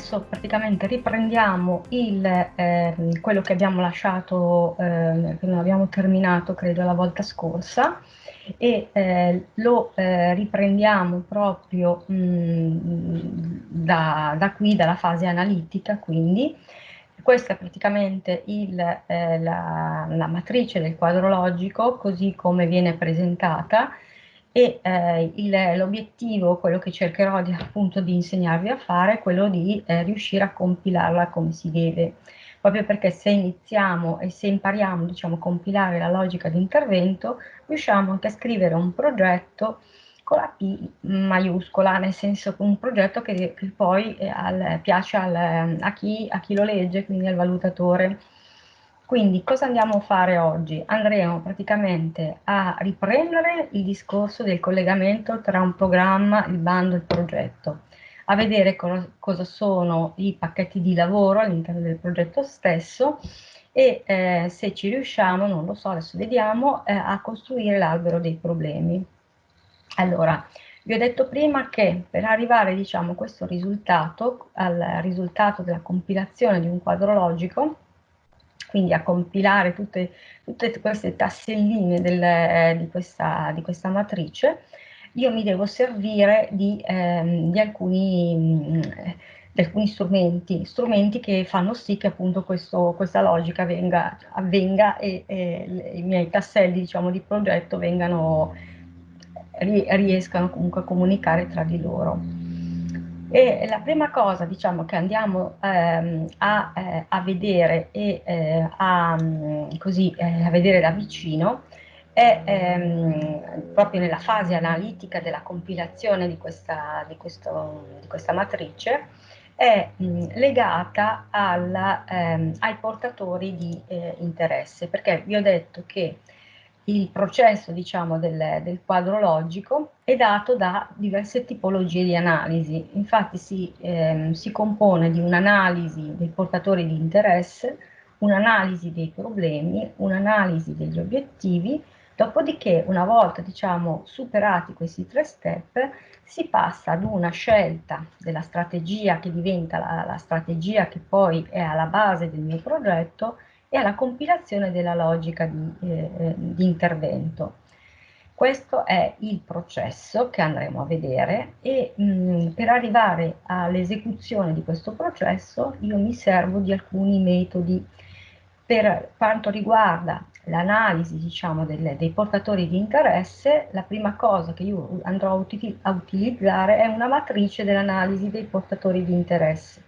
adesso praticamente riprendiamo il, eh, quello che abbiamo lasciato, eh, che non abbiamo terminato credo la volta scorsa e eh, lo eh, riprendiamo proprio mh, mm, da, da qui, dalla fase analitica quindi. Questa è praticamente il, eh, la, la, matrice del quadro logico così come viene presentata e eh, l'obiettivo, quello che cercherò di, appunto di insegnarvi a fare, è quello di eh, riuscire a compilarla come si deve, proprio perché se iniziamo e se impariamo diciamo, a compilare la logica di intervento, riusciamo anche a scrivere un progetto con la P maiuscola, nel senso un progetto che, che poi eh, al, piace al, a, chi, a chi lo legge, quindi al valutatore. Quindi cosa andiamo a fare oggi? Andremo praticamente a riprendere il discorso del collegamento tra un programma, il bando e il progetto, a vedere co cosa sono i pacchetti di lavoro all'interno del progetto stesso e eh, se ci riusciamo, non lo so, adesso vediamo, eh, a costruire l'albero dei problemi. Allora, vi ho detto prima che per arrivare diciamo, a questo risultato, al risultato della compilazione di un quadro logico, quindi a compilare tutte, tutte queste tasselline del, eh, di, questa, di, questa, matrice, io mi devo servire di, ehm, di, alcuni, mh, mm, di, alcuni, strumenti, strumenti che fanno sì che appunto questo, questa logica venga, avvenga e, e i miei tasselli diciamo, di progetto vengano, riescano comunque a comunicare tra di loro. E la prima cosa diciamo, che andiamo ehm, a, eh, a, vedere e eh, a, mm, così, eh, a vedere da vicino è ehm, proprio nella fase analitica della compilazione di questa, di questo, di questa matrice è mh, mm, legata alla, ehm, ai portatori di eh, interesse. Perché vi ho detto che il processo diciamo, del, del, quadro logico è dato da diverse tipologie di analisi, infatti si, ehm, si compone di un'analisi dei portatori di interesse, un'analisi dei problemi, un'analisi degli obiettivi, dopodiché una volta diciamo, superati questi tre step si passa ad una scelta della strategia che diventa la, la strategia che poi è alla base del mio progetto e alla compilazione della logica di, eh, eh, di intervento. Questo è il processo che andremo a vedere e mh, mm, per arrivare all'esecuzione di questo processo io mi servo di alcuni metodi. Per quanto riguarda l'analisi diciamo, dei portatori di interesse, la prima cosa che io andrò a utilizzare è una matrice dell'analisi dei portatori di interesse.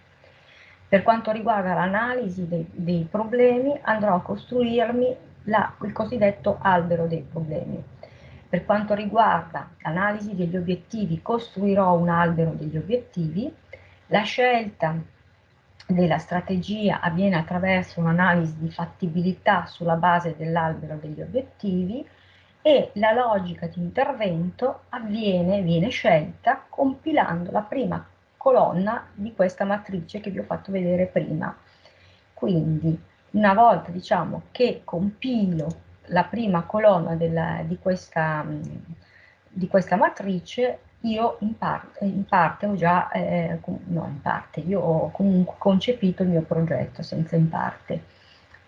Per quanto riguarda l'analisi dei, dei, problemi, andrò a costruirmi la, il cosiddetto albero dei problemi. Per quanto riguarda l'analisi degli obiettivi, costruirò un albero degli obiettivi. La scelta della strategia avviene attraverso un'analisi di fattibilità sulla base dell'albero degli obiettivi e la logica di intervento avviene, viene scelta compilando la prima colonna di questa matrice che vi ho fatto vedere prima. Quindi una volta diciamo che compilo la prima colonna della, di, questa, di, questa, matrice, io in parte, in parte ho già, eh, no in parte, io ho comunque concepito il mio progetto senza in parte.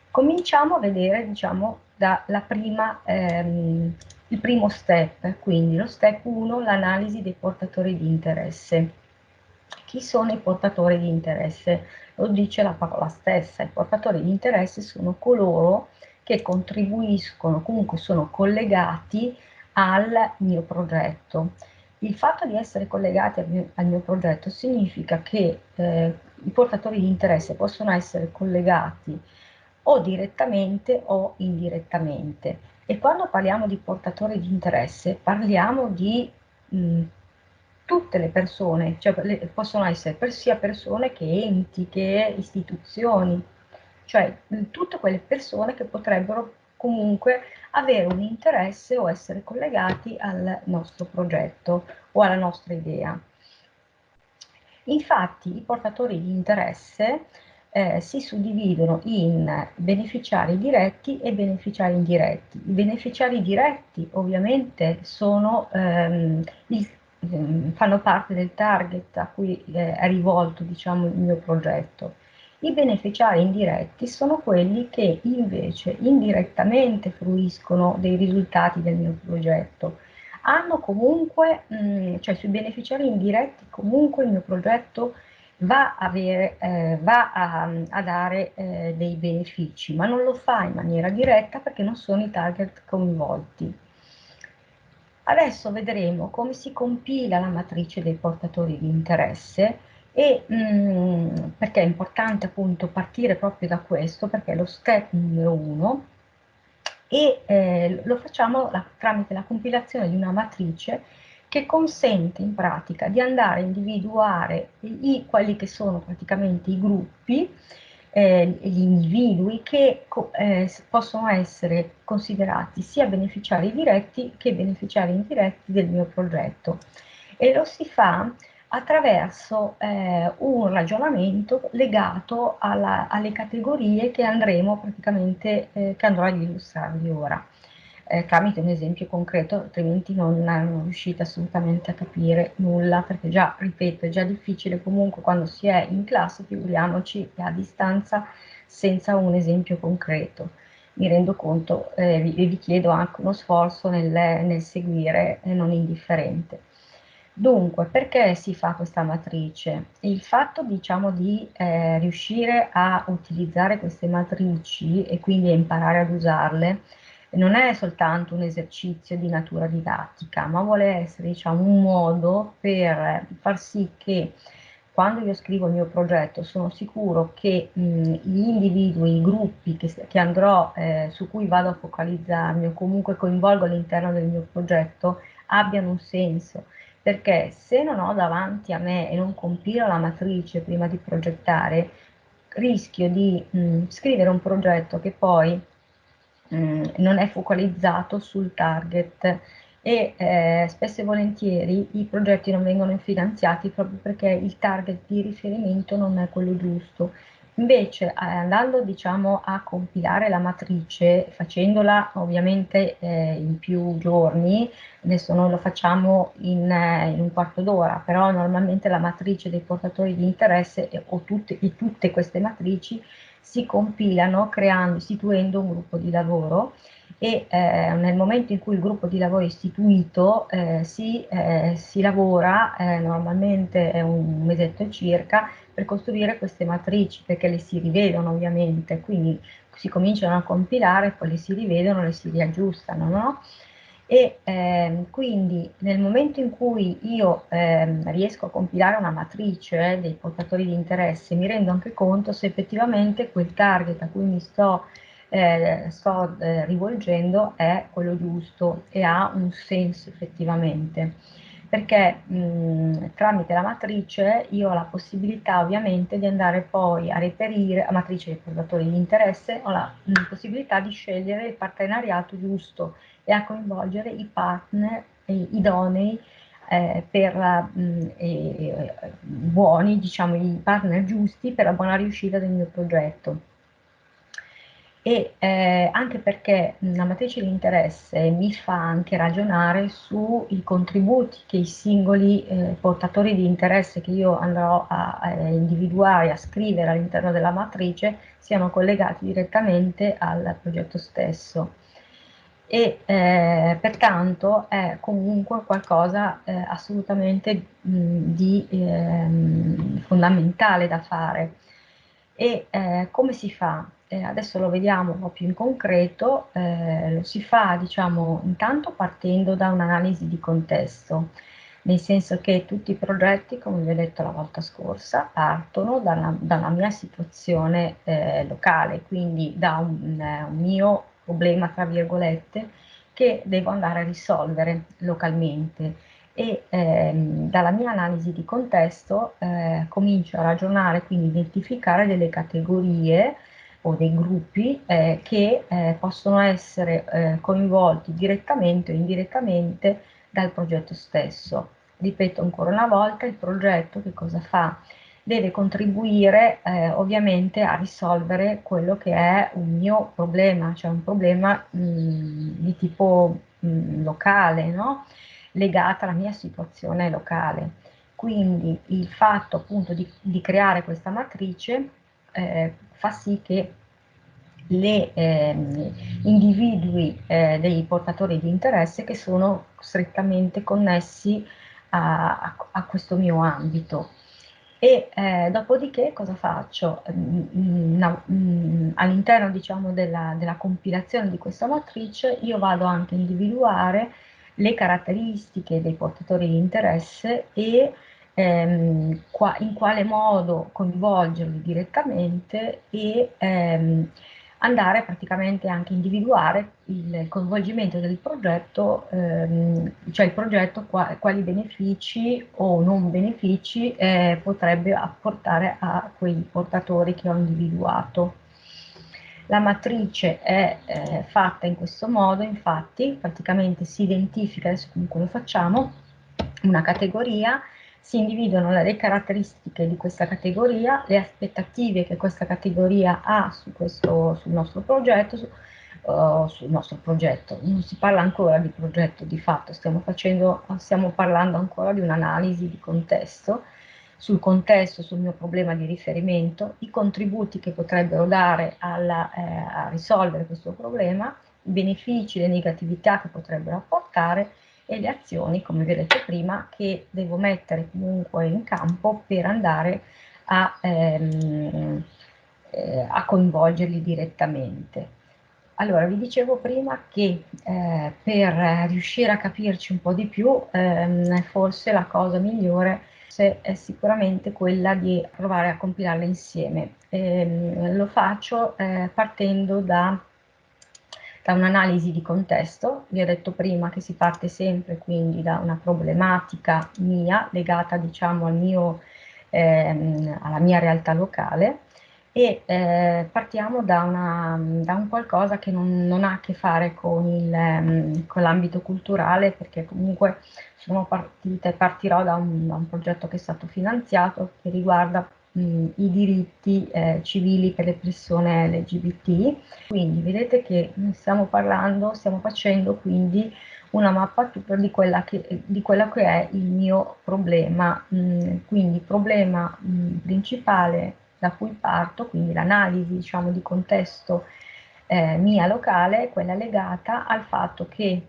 Cominciamo a vedere diciamo dalla prima, ehm, il primo step, quindi lo step 1, l'analisi dei portatori di interesse. Chi sono i portatori di interesse? Lo dice la parola stessa, i portatori di interesse sono coloro che contribuiscono, comunque sono collegati al mio progetto. Il fatto di essere collegati al mio, al mio progetto significa che eh, i portatori di interesse possono essere collegati o direttamente o indirettamente. E quando parliamo di portatori di interesse parliamo di mh, tutte le persone, cioè le, possono essere per sia persone che enti, che istituzioni, cioè tutte quelle persone che potrebbero comunque avere un interesse o essere collegati al nostro progetto o alla nostra idea. Infatti i portatori di interesse eh, si suddividono in beneficiari diretti e beneficiari indiretti. I beneficiari diretti ovviamente sono ehm, il fanno parte del target a cui eh, è rivolto diciamo, il mio progetto. I beneficiari indiretti sono quelli che invece indirettamente fruiscono dei risultati del mio progetto. Hanno comunque, mh, mm, cioè sui beneficiari indiretti comunque il mio progetto va, avere, eh, va a, a, dare eh, dei benefici, ma non lo fa in maniera diretta perché non sono i target coinvolti. Adesso vedremo come si compila la matrice dei portatori di interesse e mh, mm, perché è importante appunto partire proprio da questo, perché è lo step numero uno e eh, lo facciamo la, tramite la compilazione di una matrice che consente in pratica di andare a individuare i, quelli che sono praticamente i gruppi, eh, gli individui che eh, possono essere considerati sia beneficiari diretti che beneficiari indiretti del mio progetto. E lo si fa attraverso eh, un ragionamento legato alla, alle categorie che andremo praticamente, eh, che andrò ad illustrarvi ora eh, tramite un esempio concreto, altrimenti non, non riuscite assolutamente a capire nulla, perché già, ripeto, è già difficile comunque quando si è in classe, figuriamoci a distanza senza un esempio concreto. Mi rendo conto eh, e vi chiedo anche uno sforzo nel, nel seguire e non indifferente. Dunque, perché si fa questa matrice? Il fatto, diciamo, di eh, riuscire a utilizzare queste matrici e quindi a imparare ad usarle non è soltanto un esercizio di natura didattica, ma vuole essere diciamo, un modo per far sì che quando io scrivo il mio progetto sono sicuro che mh, gli individui, i gruppi che, che andrò, eh, su cui vado a focalizzarmi o comunque coinvolgo all'interno del mio progetto abbiano un senso, perché se non ho davanti a me e non compilo la matrice prima di progettare, rischio di mh, scrivere un progetto che poi Mm, non è focalizzato sul target e eh, spesso e volentieri i progetti non vengono finanziati proprio perché il target di riferimento non è quello giusto. Invece eh, andando diciamo, a compilare la matrice, facendola ovviamente eh, in più giorni, adesso noi lo facciamo in, eh, in un quarto d'ora, però normalmente la matrice dei portatori di interesse o tutte, e tutte queste matrici si compilano creando, istituendo un gruppo di lavoro e eh, nel momento in cui il gruppo di lavoro è istituito eh, si, eh, si, lavora eh, normalmente un mesetto circa per costruire queste matrici perché le si rivedono ovviamente quindi si cominciano a compilare poi le si rivedono le si riaggiustano no? E ehm, quindi nel momento in cui io ehm, riesco a compilare una matrice eh, dei portatori di interesse mi rendo anche conto se effettivamente quel target a cui mi sto, eh, sto eh, rivolgendo è quello giusto e ha un senso effettivamente. Perché mh, tramite la matrice io ho la possibilità ovviamente di andare poi a reperire, la matrice dei portatori di interesse, ho la mh, possibilità di scegliere il partenariato giusto e a coinvolgere i partner idonei eh, per mh, eh, buoni, diciamo i partner giusti per la buona riuscita del mio progetto. E eh, anche perché la matrice di interesse mi fa anche ragionare sui contributi che i singoli eh, portatori di interesse che io andrò a, a individuare, a scrivere all'interno della matrice siano collegati direttamente al progetto stesso e eh, pertanto è comunque qualcosa eh, assolutamente mh, di eh, fondamentale da fare. E eh, come si fa? Eh, adesso lo vediamo un po' più in concreto, eh, lo si fa diciamo intanto partendo da un'analisi di contesto, nel senso che tutti i progetti, come vi ho detto la volta scorsa, partono dalla, dalla mia situazione locale, quindi da un, un mio problema, tra virgolette, che devo andare a risolvere localmente e ehm, dalla mia analisi di contesto eh, comincio a ragionare, quindi identificare delle categorie o dei gruppi eh, che eh, possono essere eh, coinvolti direttamente o indirettamente dal progetto stesso. Ripeto ancora una volta, il progetto che cosa fa? Deve contribuire eh, ovviamente a risolvere quello che è un mio problema, cioè un problema mh, di tipo mh, locale, no? legata alla mia situazione locale. Quindi il fatto appunto di, di creare questa matrice eh, fa sì che le eh, individui eh, dei portatori di interesse che sono strettamente connessi a, a, a questo mio ambito. E eh, dopodiché cosa faccio? Mm, mm, all'interno diciamo, della, della, compilazione di questa matrice io vado anche a individuare le caratteristiche dei portatori di interesse e ehm, qua, in quale modo coinvolgerli direttamente e ehm, andare praticamente anche a individuare il coinvolgimento del progetto, ehm, cioè il progetto qua, quali benefici o non benefici eh, potrebbe apportare a quei portatori che ho individuato. La matrice è eh, fatta in questo modo, infatti praticamente si identifica, adesso comunque lo facciamo, una categoria si individuano le caratteristiche di questa categoria, le aspettative che questa categoria ha su questo, sul nostro progetto, su, uh, sul nostro progetto. Non si parla ancora di progetto di fatto, stiamo, facendo, stiamo parlando ancora di un'analisi di contesto, sul contesto, sul mio problema di riferimento, i contributi che potrebbero dare alla, eh, a risolvere questo problema, i benefici, le negatività che potrebbero apportare e le azioni, come vi ho detto prima, che devo mettere comunque in campo per andare a, ehm, eh, a coinvolgerli direttamente. Allora, vi dicevo prima che eh, per riuscire a capirci un po' di più, ehm, forse la cosa migliore è sicuramente quella di provare a compilarle insieme. Eh, lo faccio eh, partendo da da un'analisi di contesto, vi ho detto prima che si parte sempre quindi da una problematica mia legata diciamo al mio, ehm, alla mia realtà locale. E eh, partiamo da, una, da, un qualcosa che non, non, ha a che fare con, ehm, l'ambito culturale perché comunque sono partita e partirò da un, da un progetto che è stato finanziato che riguarda i diritti eh, civili per le persone LGBT. Quindi vedete che stiamo parlando, stiamo facendo quindi una mappatura di, che, di quello che è il mio problema. Mh, quindi il problema mh, principale da cui parto, quindi l'analisi diciamo, di contesto eh, mia locale, quella legata al fatto che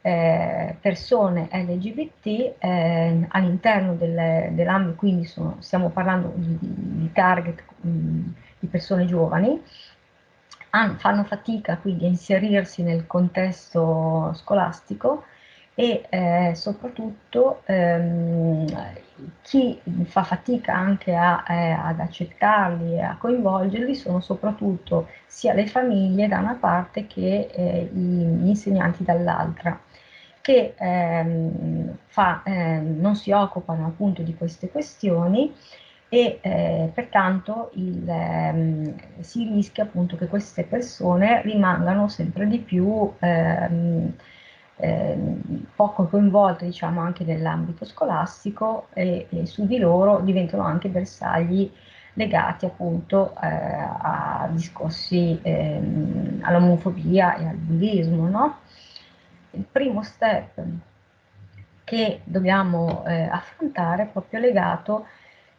eh, persone LGBT eh, all'interno del, dell'ambito, quindi sono, stiamo parlando di, di target mh, di persone giovani, hanno, fanno fatica quindi a inserirsi nel contesto scolastico e eh, soprattutto ehm, chi fa fatica anche a, eh, ad accettarli e a coinvolgerli sono soprattutto sia le famiglie da una parte che eh, gli insegnanti dall'altra che ehm, fa, ehm, non si occupano appunto di queste questioni e eh, pertanto il, ehm, si rischia appunto che queste persone rimangano sempre di più ehm, ehm, poco coinvolte diciamo anche nell'ambito scolastico e, e, su di loro diventano anche bersagli legati appunto eh, a discorsi ehm, all'omofobia e al bullismo, no? Il primo step che dobbiamo eh, affrontare è proprio legato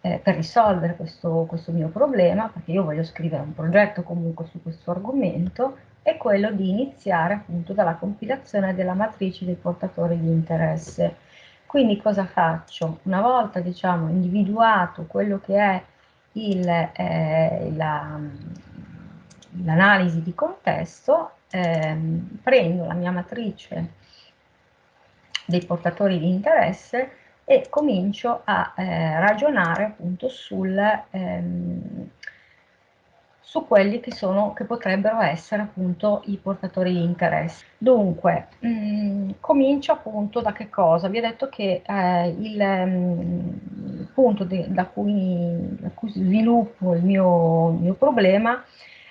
eh, per risolvere questo, questo, mio problema, perché io voglio scrivere un progetto comunque su questo argomento, è quello di iniziare appunto dalla compilazione della matrice dei portatori di interesse. Quindi cosa faccio? Una volta diciamo individuato quello che è eh, l'analisi la, di contesto, ehm, prendo la mia matrice dei portatori di interesse e comincio a eh, ragionare appunto sul, ehm, su quelli che, sono, che potrebbero essere appunto i portatori di interesse. Dunque, mh, mm, comincio appunto da che cosa? Vi ho detto che eh, il mh, mm, punto de, da, cui, da, cui, sviluppo il mio, mio problema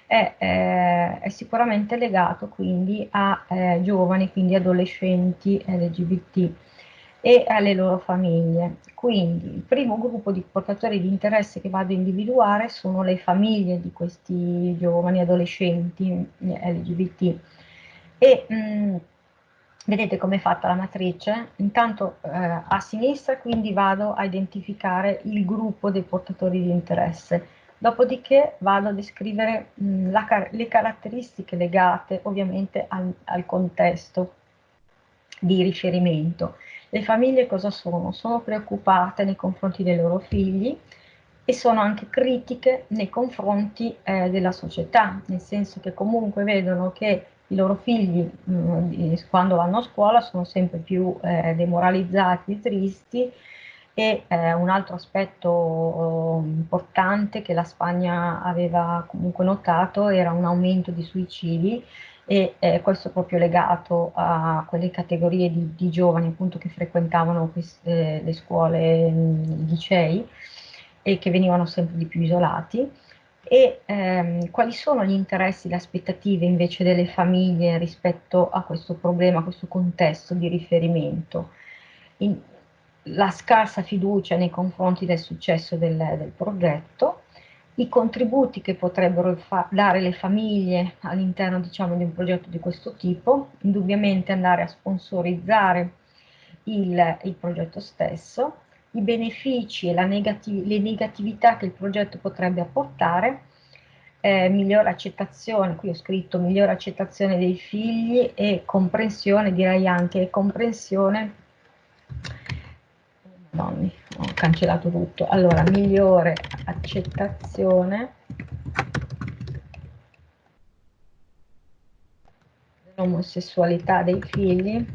è, eh, è sicuramente legato quindi a eh, giovani, quindi adolescenti LGBT e alle loro famiglie. Quindi il primo gruppo di portatori di interesse che vado a individuare sono le famiglie di questi giovani adolescenti LGBT e mh, Vedete come è fatta la matrice? Intanto eh, a sinistra quindi vado a identificare il gruppo dei portatori di interesse, dopodiché vado a descrivere mh, la, le caratteristiche legate ovviamente al, al contesto di riferimento. Le famiglie cosa sono? Sono preoccupate nei confronti dei loro figli e sono anche critiche nei confronti eh, della società, nel senso che comunque vedono che i loro figli mh, mm, quando vanno a scuola sono sempre più eh, demoralizzati, tristi e eh, un altro aspetto oh, importante che la Spagna aveva comunque notato era un aumento di suicidi e eh, questo proprio legato a quelle categorie di, di giovani appunto che frequentavano queste, le scuole, mm, i licei e che venivano sempre di più isolati e ehm, quali sono gli interessi, le aspettative invece delle famiglie rispetto a questo problema, a questo contesto di riferimento. In, la scarsa fiducia nei confronti del successo del, del progetto, i contributi che potrebbero dare le famiglie all'interno diciamo, di un progetto di questo tipo, indubbiamente andare a sponsorizzare il, il progetto stesso, i benefici e negativ le negatività che il progetto potrebbe apportare, eh, migliore accettazione, qui ho scritto migliore accettazione dei figli e comprensione, direi anche comprensione, Madonna, ho cancellato tutto, allora migliore accettazione. Dell'omosessualità dei figli,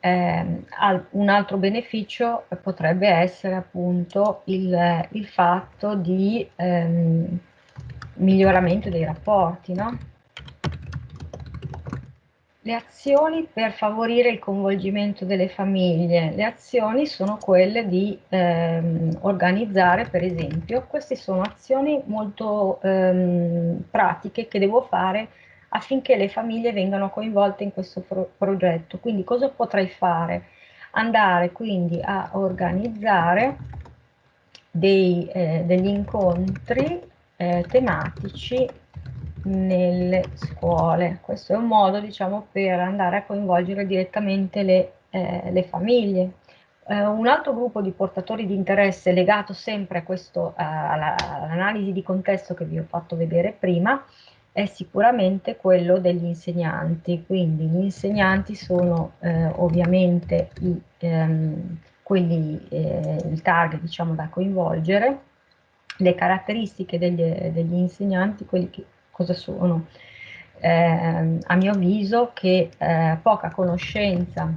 eh, un altro beneficio potrebbe essere appunto il, il fatto di ehm, miglioramento dei rapporti, no? Le azioni per favorire il coinvolgimento delle famiglie, le azioni sono quelle di ehm, organizzare, per esempio, queste sono azioni molto ehm, pratiche che devo fare affinché le famiglie vengano coinvolte in questo pro progetto. Quindi cosa potrei fare? Andare quindi a organizzare dei, eh, degli incontri eh, tematici nelle scuole. Questo è un modo diciamo, per andare a coinvolgere direttamente le, eh, le famiglie. Eh, un altro gruppo di portatori di interesse legato sempre questo, all'analisi di contesto che vi ho fatto vedere prima è sicuramente quello degli insegnanti, quindi gli insegnanti sono eh, ovviamente i, ehm, quelli, eh, il target diciamo, da coinvolgere, le caratteristiche degli, degli insegnanti, quelli che cosa sono? Eh, a mio avviso che eh, poca conoscenza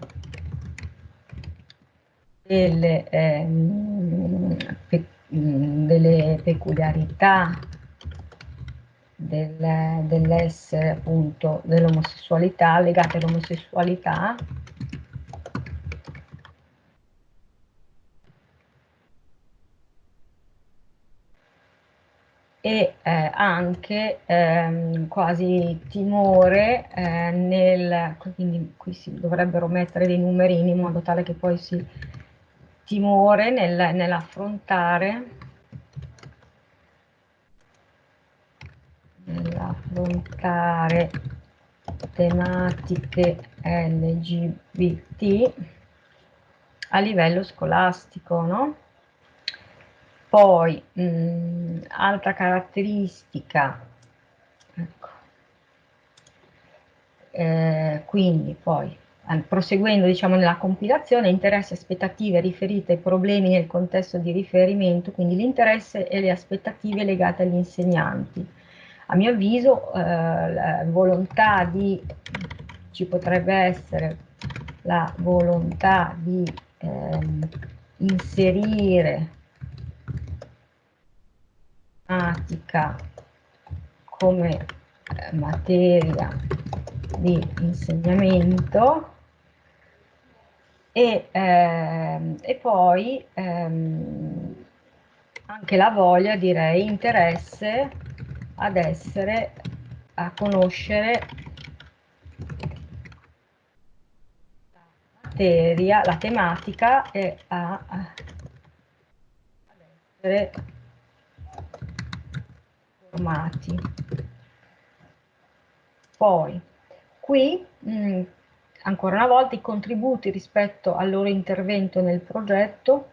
delle, ehm, pe delle peculiarità del, dell'essere appunto dell'omosessualità, legate all'omosessualità, e eh, anche ehm, quasi timore eh, nel, quindi qui si dovrebbero mettere dei numerini in modo tale che poi si timore nel, nell'affrontare nell'affrontare tematiche LGBT a livello scolastico, no? Poi, mh, mm, altra caratteristica, ecco, eh, quindi poi proseguendo diciamo nella compilazione, interessi, aspettative riferite ai problemi nel contesto di riferimento, quindi l'interesse e le aspettative legate agli insegnanti. A mio avviso eh, la volontà di, ci potrebbe essere la volontà di ehm, inserire matematica come eh, materia di insegnamento e, ehm, e poi ehm, anche la voglia, direi, interesse ad essere, a conoscere la materia, la tematica e a, ad essere formati. Poi, qui, mh, mm, ancora una volta, i contributi rispetto al loro intervento nel progetto,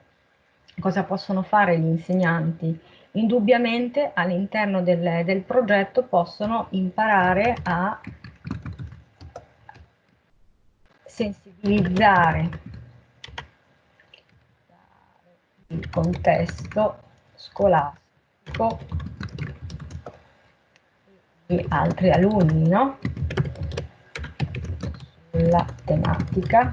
cosa possono fare gli insegnanti? Indubbiamente all'interno del, del progetto possono imparare a sensibilizzare il contesto scolastico altri alunni no? sulla tematica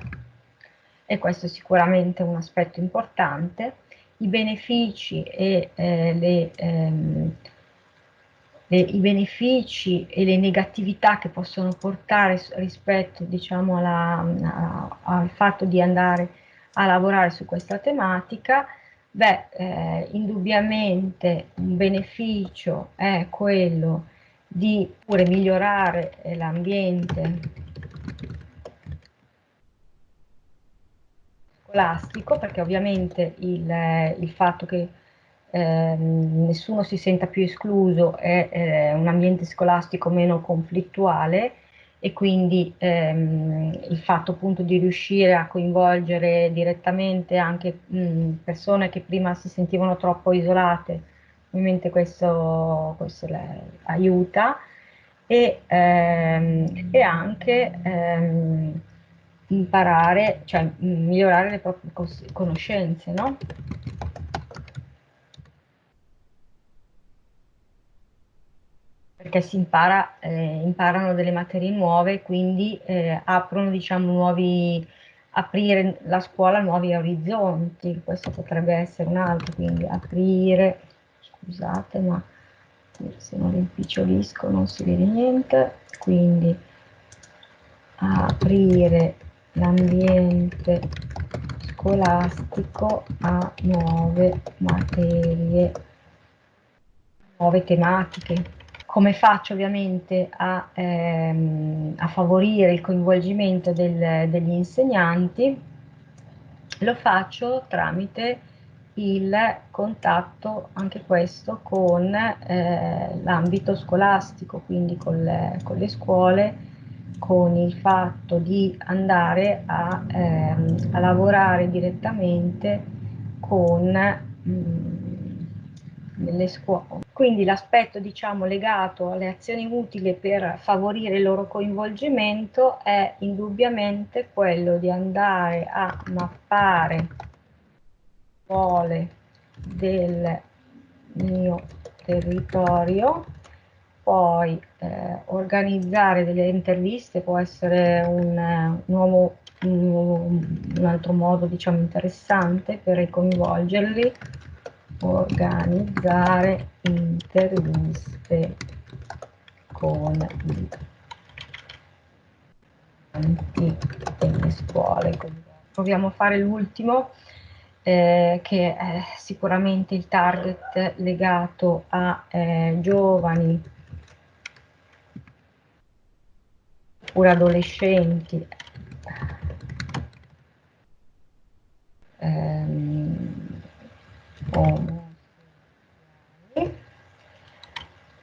e questo è sicuramente un aspetto importante. I benefici e eh, le, ehm, le, i benefici e le negatività che possono portare rispetto diciamo, alla, a, al fatto di andare a lavorare su questa tematica, beh, eh, indubbiamente un beneficio è quello di pure migliorare l'ambiente. Scolastico, perché ovviamente il, il fatto che eh, nessuno si senta più escluso è eh, un ambiente scolastico meno conflittuale e quindi ehm, il fatto appunto di riuscire a coinvolgere direttamente anche mh, persone che prima si sentivano troppo isolate, ovviamente questo, questo aiuta e, ehm, e anche ehm, imparare, cioè migliorare le proprie conoscenze, no? perché si impara, eh, imparano delle materie nuove, quindi eh, aprono, diciamo, nuovi, aprire la scuola a nuovi orizzonti, questo potrebbe essere un altro, quindi aprire, scusate, ma se non rimpicciolisco non si vede niente, quindi aprire l'ambiente scolastico a nuove materie, nuove tematiche come faccio ovviamente a, ehm, a favorire il coinvolgimento del, degli insegnanti? Lo faccio tramite il contatto, anche questo, con eh, l'ambito scolastico, quindi con le, con le, scuole, con il fatto di andare a, ehm, a lavorare direttamente con mh, mm, nelle scuole. Quindi l'aspetto diciamo, legato alle azioni utili per favorire il loro coinvolgimento è indubbiamente quello di andare a mappare scuole del mio territorio, poi eh, organizzare delle interviste può essere un, nuovo, un, un altro modo diciamo, interessante per coinvolgerli. Organizzare interviste con studenti delle scuole. Proviamo a fare l'ultimo, eh, che è sicuramente il target legato a eh, giovani oppure adolescenti. Ehm,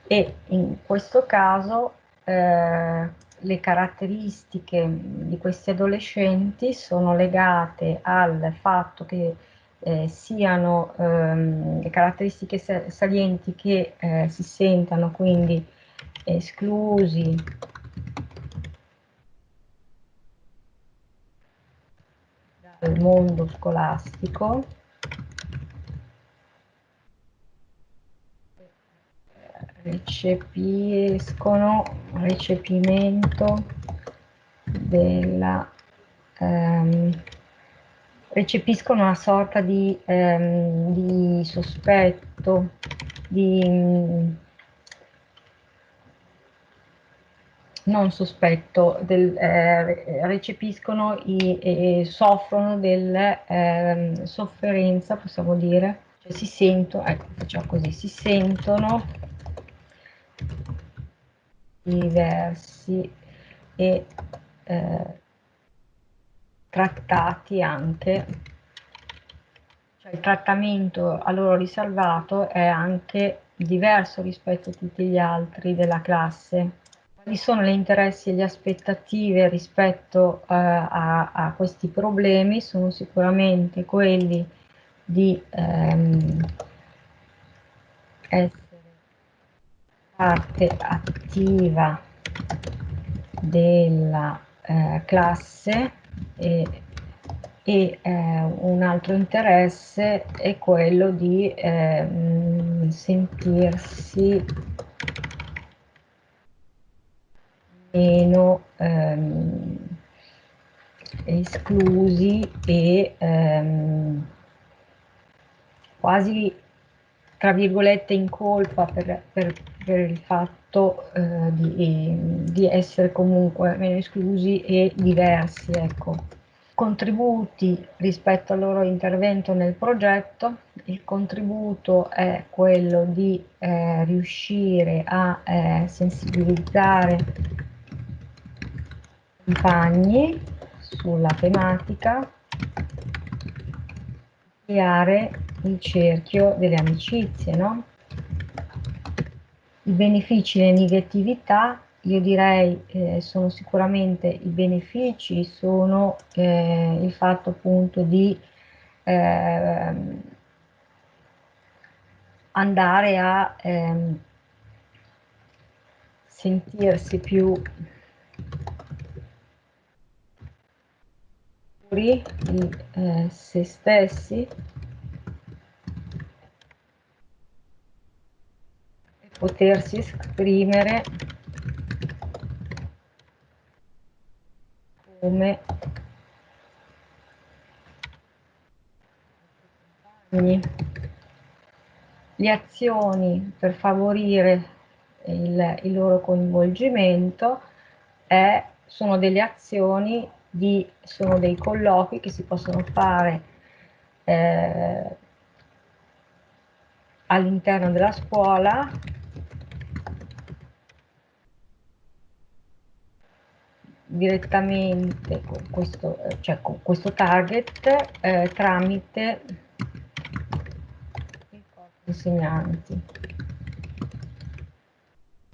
e in questo caso eh, le caratteristiche di questi adolescenti sono legate al fatto che eh, siano ehm, caratteristiche salienti che eh, si sentano quindi esclusi. Dal mondo scolastico. Recepiscono recepimento della ehm, recepiscono una sorta di, ehm, di sospetto di non sospetto, del, eh, recepiscono e eh, soffrono della eh, sofferenza, possiamo dire, cioè si sentono, ecco, facciamo così, si sentono diversi e eh, trattati anche, cioè il trattamento a loro riservato è anche diverso rispetto a tutti gli altri della classe. quali sono gli interessi e le aspettative rispetto eh, a, a, questi problemi? Sono sicuramente quelli di ehm, essere parte attiva della eh, classe e, e eh, un altro interesse è quello di eh, sentirsi meno ehm, esclusi e ehm, quasi tra virgolette in colpa per, per, per il fatto eh, di, di, essere comunque meno esclusi e diversi. Ecco. Contributi rispetto al loro intervento nel progetto, il contributo è quello di eh, riuscire a eh, sensibilizzare i compagni sulla tematica, creare il cerchio delle amicizie, no? I benefici e le negatività, io direi eh, sono sicuramente i benefici, sono eh, il fatto appunto di eh, andare a ehm, sentirsi più di eh, se stessi potersi esprimere come le azioni per favorire il, il loro coinvolgimento è, sono delle azioni di, sono dei colloqui che si possono fare eh, all'interno della scuola direttamente con questo, cioè con questo target eh, tramite i insegnanti.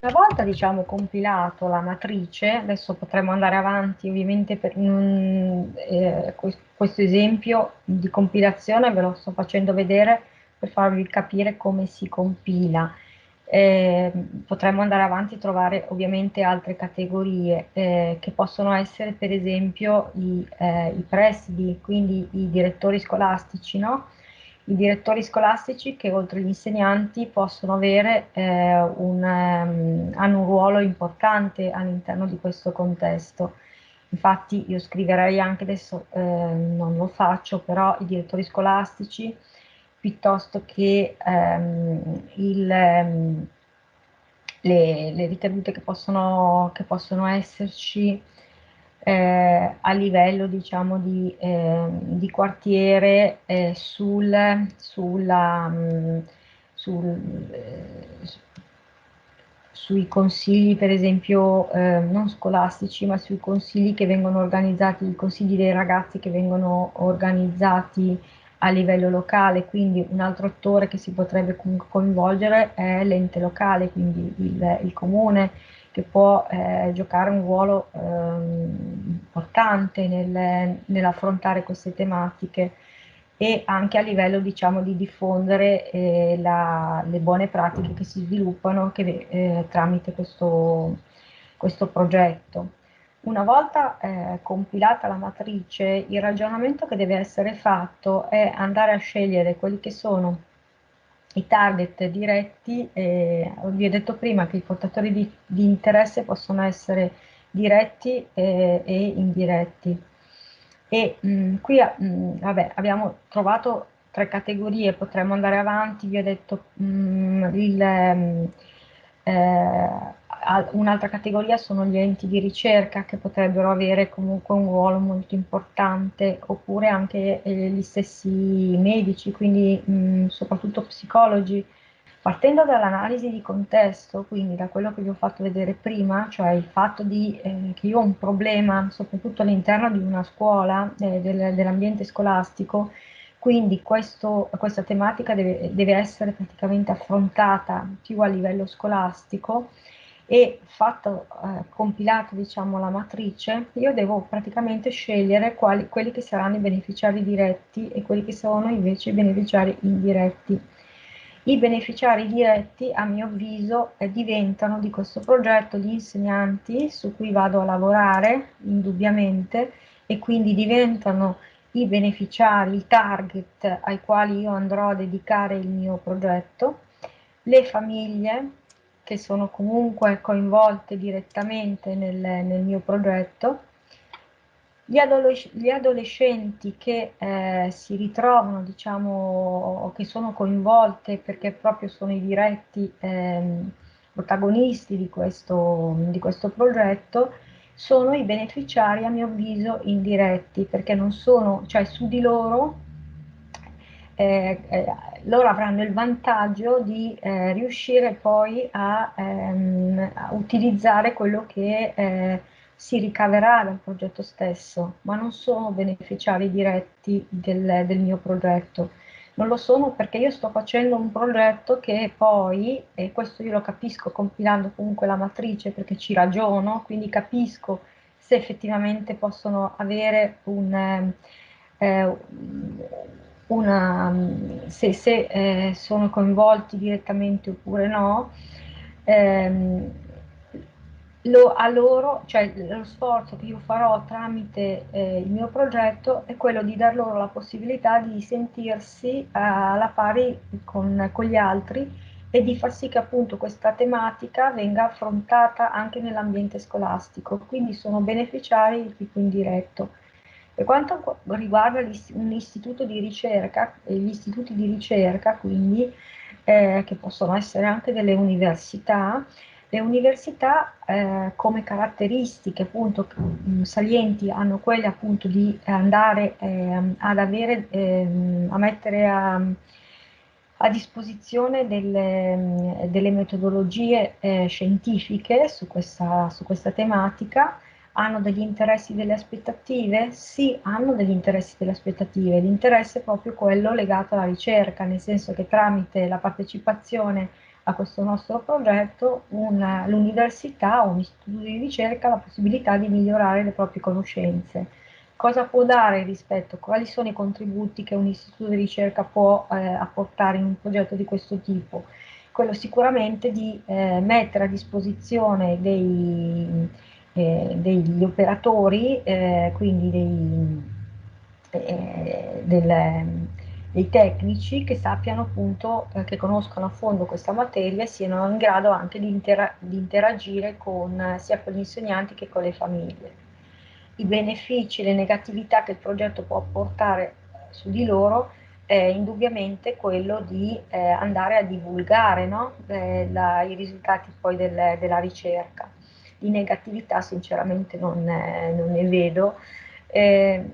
Una volta diciamo compilato la matrice, adesso potremo andare avanti ovviamente per non, eh, questo esempio di compilazione ve lo sto facendo vedere per farvi capire come si compila eh, potremmo andare avanti e trovare ovviamente altre categorie eh, che possono essere per esempio i, eh, i, presidi, quindi i direttori scolastici, no? I direttori scolastici che oltre agli insegnanti possono avere eh, un, um, hanno un ruolo importante all'interno di questo contesto. Infatti io scriverei anche adesso, eh, non lo faccio, però i direttori scolastici piuttosto che ehm, il, ehm, le, le, ricadute che possono, che possono esserci eh, a livello diciamo di, eh, di quartiere eh, sul, sulla, mh, mm, sul, eh, sui consigli per esempio eh, non scolastici ma sui consigli che vengono organizzati, i consigli dei ragazzi che vengono organizzati a livello locale, quindi un altro attore che si potrebbe coinvolgere è l'ente locale, quindi il, il, comune che può eh, giocare un ruolo eh, importante nel, nell'affrontare queste tematiche e anche a livello diciamo di diffondere eh, la, le buone pratiche che si sviluppano che, eh, tramite questo, questo progetto. Una volta eh, compilata la matrice, il ragionamento che deve essere fatto è andare a scegliere quelli che sono i target diretti, eh, vi ho detto prima che i portatori di, di interesse possono essere diretti eh, e indiretti. E mh, mm, qui mh, mm, vabbè, abbiamo trovato tre categorie, potremmo andare avanti, vi ho detto mh, mm, il, eh, un'altra categoria sono gli enti di ricerca che potrebbero avere comunque un ruolo molto importante, oppure anche eh, gli stessi medici, quindi mh, soprattutto psicologi. Partendo dall'analisi di contesto, quindi da quello che vi ho fatto vedere prima, cioè il fatto di, eh, che io ho un problema soprattutto all'interno di una scuola, eh, del, dell'ambiente scolastico, quindi questo, questa tematica deve, deve essere praticamente affrontata più a livello scolastico e fatto, eh, compilato diciamo la matrice, io devo praticamente scegliere quali, quelli che saranno i beneficiari diretti e quelli che sono invece i beneficiari indiretti. I beneficiari diretti, a mio avviso, eh, diventano di questo progetto gli insegnanti su cui vado a lavorare, indubbiamente, e quindi diventano i beneficiari, i target ai quali io andrò a dedicare il mio progetto, le famiglie, che sono comunque coinvolte direttamente nel, nel mio progetto, gli, adolesc gli adolescenti che eh, si ritrovano, diciamo, che sono coinvolte perché proprio sono i diretti eh, protagonisti di questo, di questo progetto, sono i beneficiari a mio avviso indiretti perché non sono, cioè su di loro eh, eh, loro avranno il vantaggio di eh, riuscire poi a, ehm, a, utilizzare quello che eh, si ricaverà dal progetto stesso, ma non sono beneficiari diretti del, del mio progetto. Non lo sono perché io sto facendo un progetto che poi, e questo io lo capisco compilando comunque la matrice perché ci ragiono, quindi capisco se effettivamente possono avere un, eh, una, se, se eh, sono coinvolti direttamente oppure no, ehm, lo, a loro, cioè lo sforzo che io farò tramite eh, il mio progetto è quello di dar loro la possibilità di sentirsi alla pari con, con gli altri e di far sì che appunto questa tematica venga affrontata anche nell'ambiente scolastico, quindi sono beneficiari di tipo indiretto. Per quanto riguarda un istituto di ricerca, gli istituti di ricerca quindi, eh, che possono essere anche delle università, le università eh, come caratteristiche appunto mm, salienti hanno quelle appunto di andare eh, ad avere, ehm, a mettere a, a disposizione delle, delle metodologie eh, scientifiche su questa, su questa tematica, hanno degli interessi, delle aspettative? Sì, hanno degli interessi, delle aspettative. L'interesse è proprio quello legato alla ricerca, nel senso che tramite la partecipazione a questo nostro progetto l'università o un istituto di ricerca ha la possibilità di migliorare le proprie conoscenze. Cosa può dare rispetto? Quali sono i contributi che un istituto di ricerca può eh, apportare in un progetto di questo tipo? Quello sicuramente di eh, mettere a disposizione dei, eh, degli operatori, eh, quindi dei, eh, del, dei tecnici che sappiano appunto, eh, che conoscono a fondo questa materia e siano in grado anche di, intera di interagire con, sia con gli insegnanti che con le famiglie. I benefici, le negatività che il progetto può portare su di loro è indubbiamente quello di eh, andare a divulgare no? eh, la, i risultati poi del, della ricerca di negatività sinceramente non, è, non ne vedo. Eh,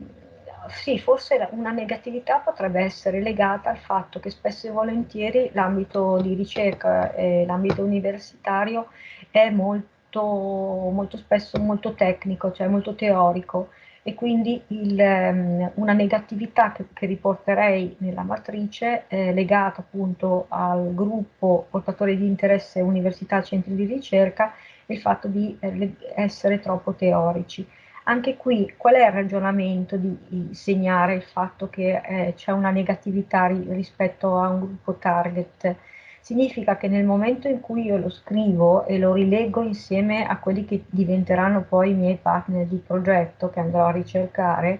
sì, forse una negatività potrebbe essere legata al fatto che spesso e volentieri l'ambito di ricerca e l'ambito universitario è molto, molto spesso molto tecnico, cioè molto teorico e quindi il, um, una negatività che, che, riporterei nella matrice è legata appunto al gruppo portatori di interesse università centri di ricerca il fatto di eh, essere troppo teorici. Anche qui qual è il ragionamento di, segnare il fatto che eh, c'è una negatività ri, rispetto a un gruppo target? Significa che nel momento in cui io lo scrivo e lo rileggo insieme a quelli che diventeranno poi i miei partner di progetto che andrò a ricercare,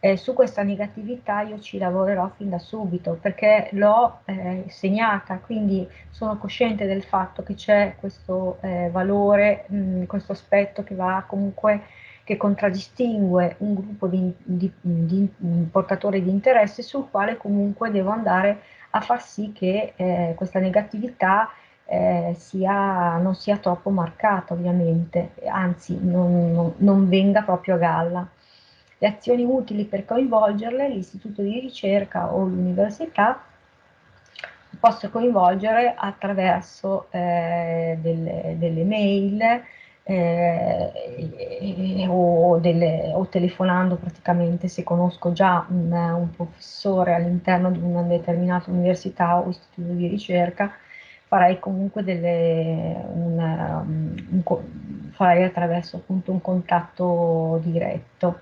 eh, su questa negatività io ci lavorerò fin da subito perché l'ho eh, segnata, quindi sono cosciente del fatto che c'è questo eh, valore, mh, mm, questo aspetto che va comunque che contraddistingue un gruppo di, di, di, portatori di interesse sul quale comunque devo andare a far sì che eh, questa negatività eh, sia, non sia troppo marcata ovviamente, anzi non, non, non venga proprio a galla. Le azioni utili per coinvolgerle, l'istituto di ricerca o l'università posso coinvolgere attraverso eh, delle, delle, mail eh, o, delle, o, telefonando praticamente se conosco già un, un professore all'interno di una determinata università o istituto di ricerca farei comunque delle, un, un, farei attraverso appunto un contatto diretto.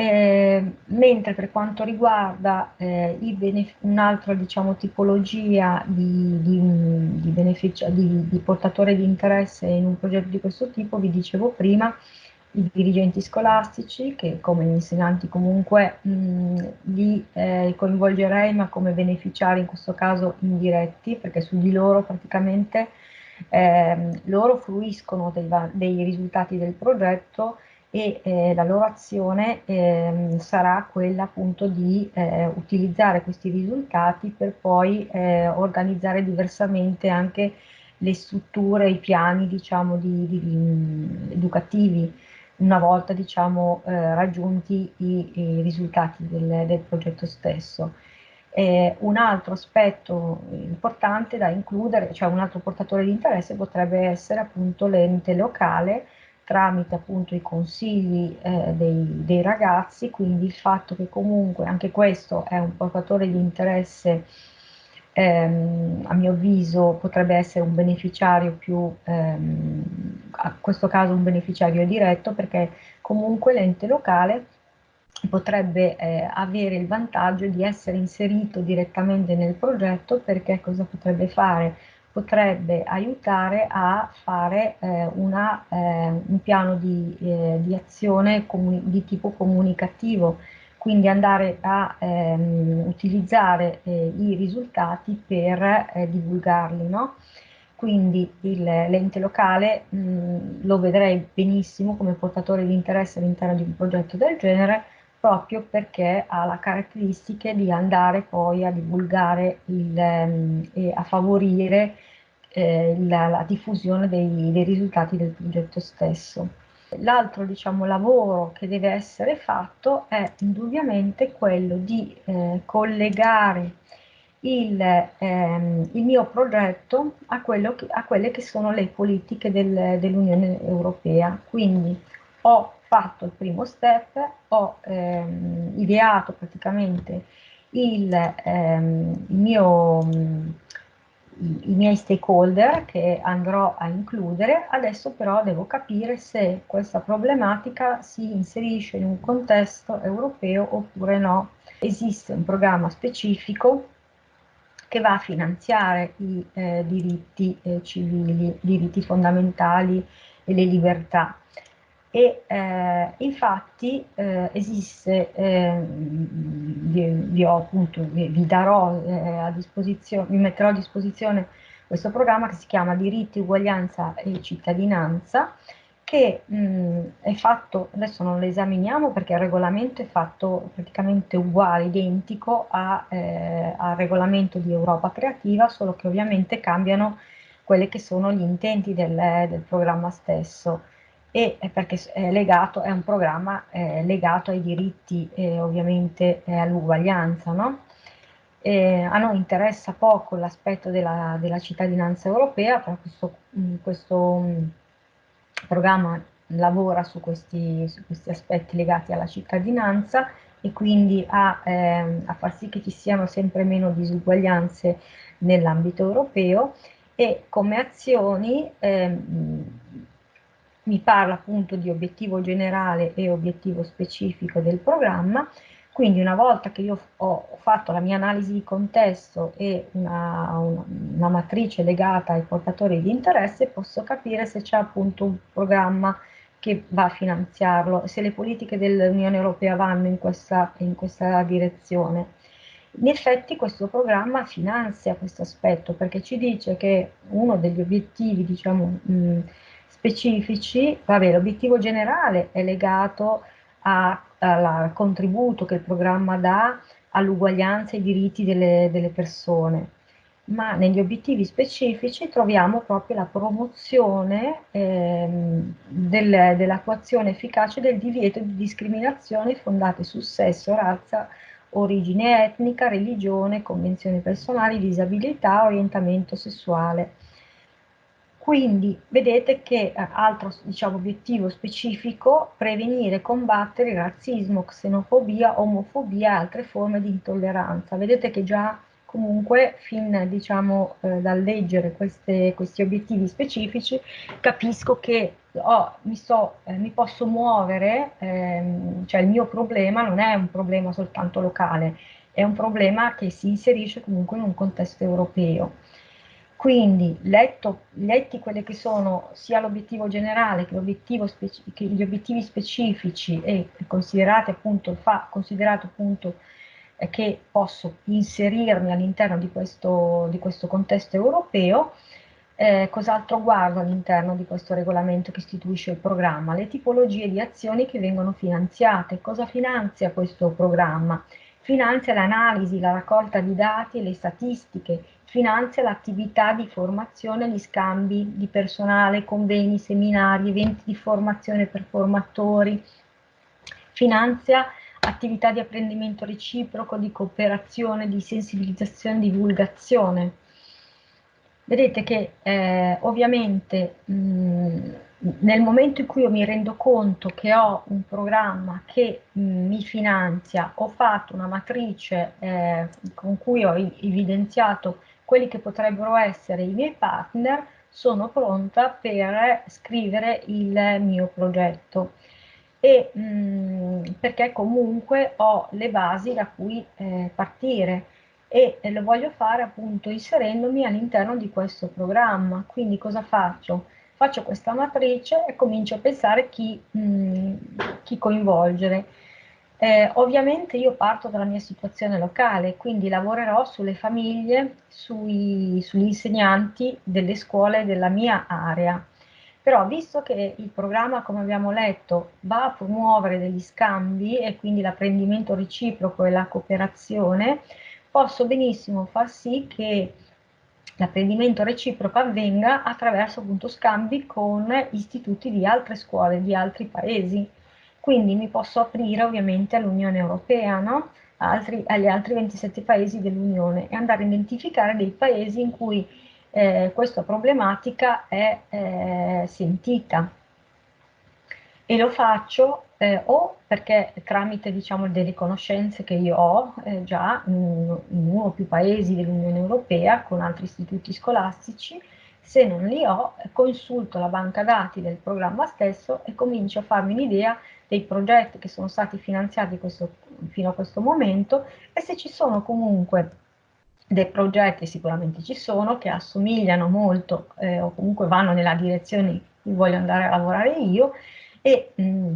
Eh, mentre per quanto riguarda eh, un'altra diciamo, tipologia di, di, di, di, portatore di interesse in un progetto di questo tipo, vi dicevo prima, i dirigenti scolastici, che come gli insegnanti comunque mh, li eh, coinvolgerei, ma come beneficiari in questo caso indiretti, perché su di loro praticamente eh, loro fruiscono dei, dei risultati del progetto e eh, la loro azione eh, sarà quella appunto di eh, utilizzare questi risultati per poi eh, organizzare diversamente anche le strutture, i piani diciamo di, di, di educativi una volta diciamo eh, raggiunti i, i risultati del, del, progetto stesso. un altro aspetto importante da includere, cioè un altro portatore di interesse potrebbe essere appunto l'ente locale tramite appunto i consigli eh, dei, dei, ragazzi, quindi il fatto che comunque anche questo è un portatore di interesse, ehm, a mio avviso potrebbe essere un beneficiario più, ehm, a questo caso un beneficiario diretto, perché comunque l'ente locale potrebbe eh, avere il vantaggio di essere inserito direttamente nel progetto perché cosa potrebbe fare? Potrebbe aiutare a fare eh, una, eh, un piano di, eh, di azione di tipo comunicativo, quindi andare a ehm, utilizzare eh, i risultati per eh, divulgarli. No? Quindi l'ente locale mh, lo vedrei benissimo come portatore di interesse all'interno di un progetto del genere, proprio perché ha la caratteristica di andare poi a divulgare il, ehm, e a favorire eh, la, la, diffusione dei, dei, risultati del progetto stesso. L'altro diciamo, lavoro che deve essere fatto è indubbiamente quello di eh, collegare il, ehm, il, mio progetto a, che, a, quelle che sono le politiche del, dell'Unione Europea. Quindi ho fatto il primo step, ho ehm, ideato praticamente il, ehm, il mio, i, i, miei stakeholder che andrò a includere, adesso però devo capire se questa problematica si inserisce in un contesto europeo oppure no. Esiste un programma specifico che va a finanziare i eh, diritti eh, civili, diritti fondamentali e le libertà e eh, infatti eh, esiste, eh, vi, vi, ho appunto, vi, vi darò eh, a disposizione, vi metterò a disposizione questo programma che si chiama Diritti, Uguaglianza e Cittadinanza, che mh, è fatto, adesso non lo esaminiamo perché il regolamento è fatto praticamente uguale, identico a, eh, al regolamento di Europa Creativa, solo che ovviamente cambiano quelli che sono gli intenti del, del programma stesso e perché è, legato, è un programma eh, legato ai diritti e ovviamente eh, all'uguaglianza. No? a noi interessa poco l'aspetto della, della, cittadinanza europea, però questo, mm, questo mm, programma lavora su questi, su questi, aspetti legati alla cittadinanza e quindi a, eh, a far sì che ci siano sempre meno disuguaglianze nell'ambito europeo e come azioni eh, mi parla appunto di obiettivo generale e obiettivo specifico del programma, quindi una volta che io ho fatto la mia analisi di contesto e una, una, una matrice legata ai portatori di interesse, posso capire se c'è appunto un programma che va a finanziarlo, se le politiche dell'Unione Europea vanno in questa, in questa direzione. In effetti questo programma finanzia questo aspetto perché ci dice che uno degli obiettivi, diciamo, mh, specifici, vabbè, l'obiettivo generale è legato al contributo che il programma dà all'uguaglianza e ai diritti delle, delle, persone, ma negli obiettivi specifici troviamo proprio la promozione ehm, del, dell'attuazione efficace del divieto di discriminazioni fondate su sesso, razza, origine etnica, religione, convenzioni personali, disabilità, orientamento sessuale quindi vedete che eh, altro diciamo, obiettivo specifico, prevenire e combattere razzismo, xenofobia, omofobia e altre forme di intolleranza. Vedete che già comunque fin diciamo eh, dal leggere queste, questi obiettivi specifici capisco che oh, mi, so, eh, mi, posso muovere, ehm, cioè il mio problema non è un problema soltanto locale, è un problema che si inserisce comunque in un contesto europeo. Quindi, letto, letti quelli che sono sia l'obiettivo generale che, che, gli obiettivi specifici e considerati appunto, fa, considerato appunto che posso inserirmi all'interno di di questo contesto europeo, eh, cos'altro guardo all'interno di questo regolamento che istituisce il programma? Le tipologie di azioni che vengono finanziate. Cosa finanzia questo programma? Finanzia l'analisi, la raccolta di dati le statistiche, finanzia l'attività di formazione, gli scambi di personale, convegni, seminari, eventi di formazione per formatori, finanzia attività di apprendimento reciproco, di cooperazione, di sensibilizzazione, divulgazione. Vedete che eh, ovviamente mh, nel momento in cui io mi rendo conto che ho un programma che mh, mi finanzia, ho fatto una matrice eh, con cui ho evidenziato quelli che potrebbero essere i miei partner, sono pronta per scrivere il mio progetto e mh, mm, perché comunque ho le basi da cui eh, partire e, lo voglio fare appunto inserendomi all'interno di questo programma. Quindi cosa faccio? Faccio questa matrice e comincio a pensare chi, mh, mm, chi coinvolgere. Eh, ovviamente io parto dalla mia situazione locale, quindi lavorerò sulle famiglie, sui, sugli insegnanti delle scuole della mia area. Però visto che il programma, come abbiamo letto, va a promuovere degli scambi e quindi l'apprendimento reciproco e la cooperazione, posso benissimo far sì che l'apprendimento reciproco avvenga attraverso appunto scambi con istituti di altre scuole, di altri paesi. Quindi mi posso aprire ovviamente all'Unione Europea, no? Altri, agli altri 27 paesi dell'Unione e andare a identificare dei paesi in cui eh, questa problematica è eh, sentita e lo faccio eh, o perché tramite diciamo, delle conoscenze che io ho eh, già in, in, uno o più paesi dell'Unione Europea con altri istituti scolastici, se non li ho consulto la banca dati del programma stesso e comincio a farmi un'idea dei progetti che sono stati finanziati questo, fino a questo momento e se ci sono comunque dei progetti sicuramente ci sono che assomigliano molto eh, o comunque vanno nella direzione in cui voglio andare a lavorare io e mh, mm,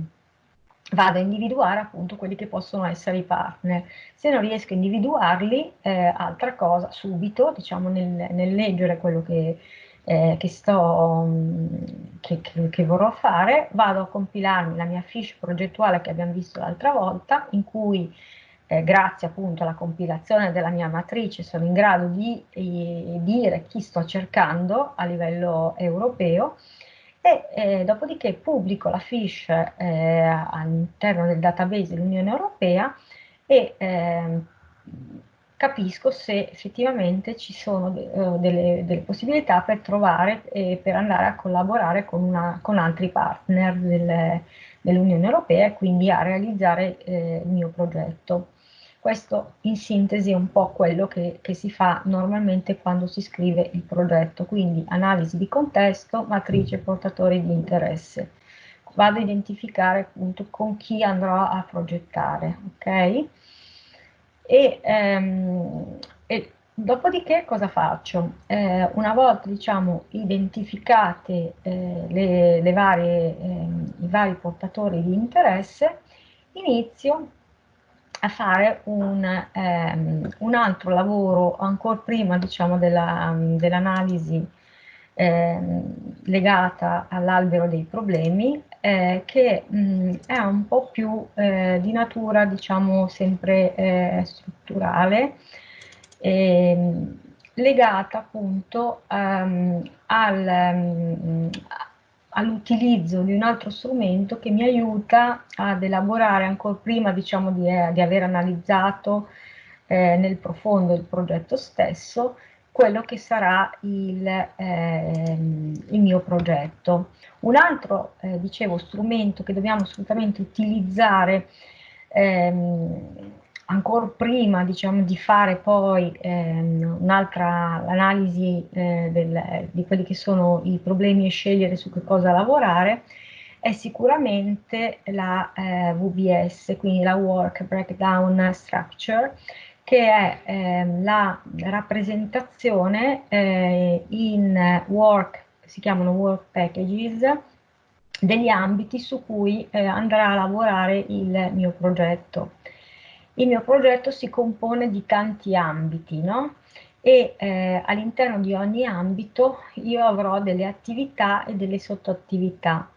vado a individuare appunto quelli che possono essere i partner. Se non riesco a individuarli, eh, altra cosa, subito, diciamo nel, nel leggere quello che, eh, che, sto, mm, che, che, vorrò fare, vado a compilarmi la mia fiche progettuale che abbiamo visto l'altra volta, in cui eh, grazie appunto alla compilazione della mia matrice sono in grado di eh, dire chi sto cercando a livello europeo e eh, dopodiché pubblico la fiche eh, all'interno del database dell'Unione Europea e ehm, capisco se effettivamente ci sono eh, delle, delle, possibilità per trovare e per andare a collaborare con, una, con altri partner del, dell'Unione Europea e quindi a realizzare eh, il mio progetto. Questo in sintesi è un po' quello che, che, si fa normalmente quando si scrive il progetto, quindi analisi di contesto, matrice portatori di interesse. Vado a identificare appunto con chi andrò a progettare, ok? E, ehm, e dopodiché cosa faccio? Eh, una volta diciamo identificate eh, le, le varie, eh, i vari portatori di interesse, inizio a fare un, ehm, un altro lavoro ancora prima diciamo, dell'analisi dell ehm, legata all'albero dei problemi eh, che mh, è un po' più eh, di natura diciamo sempre eh, strutturale ehm, legata appunto um, al, um, all'utilizzo di un altro strumento che mi aiuta ad elaborare ancora prima diciamo, di, eh, di aver analizzato eh, nel profondo il progetto stesso quello che sarà il, eh, il mio progetto. Un altro, eh, dicevo, strumento che dobbiamo assolutamente utilizzare ehm, ancora prima diciamo, di fare poi ehm, un'altra analisi eh, di quelli che sono i problemi e scegliere su che cosa lavorare, è sicuramente la eh, VBS, quindi la Work Breakdown Structure, che è eh, la rappresentazione eh, in work, si chiamano work packages, degli ambiti su cui eh, andrà a lavorare il mio progetto. Il mio progetto si compone di tanti ambiti, no? E eh, all'interno di ogni ambito io avrò delle attività e delle sottoattività.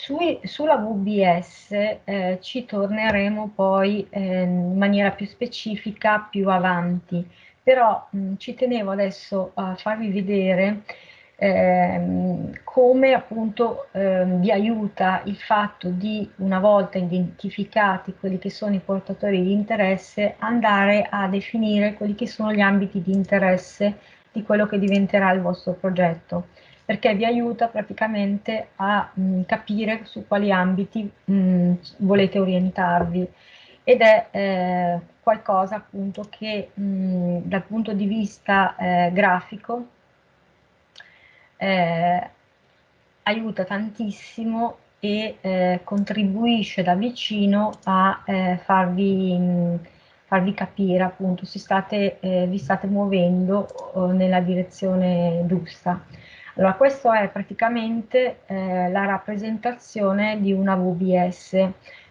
Sui, sulla VBS eh, ci torneremo poi eh, in maniera più specifica più avanti, però mh, ci tenevo adesso a farvi vedere ehm, come appunto ehm, vi aiuta il fatto di, una volta identificati quelli che sono i portatori di interesse, andare a definire quelli che sono gli ambiti di interesse di quello che diventerà il vostro progetto perché vi aiuta praticamente a mh, capire su quali ambiti mh, volete orientarvi ed è eh, qualcosa appunto che mh, dal punto di vista eh, grafico eh, aiuta tantissimo e eh, contribuisce da vicino a eh, farvi, farvi, capire appunto se state, eh, vi state muovendo nella direzione giusta. Allora, questa è praticamente eh, la rappresentazione di una VBS.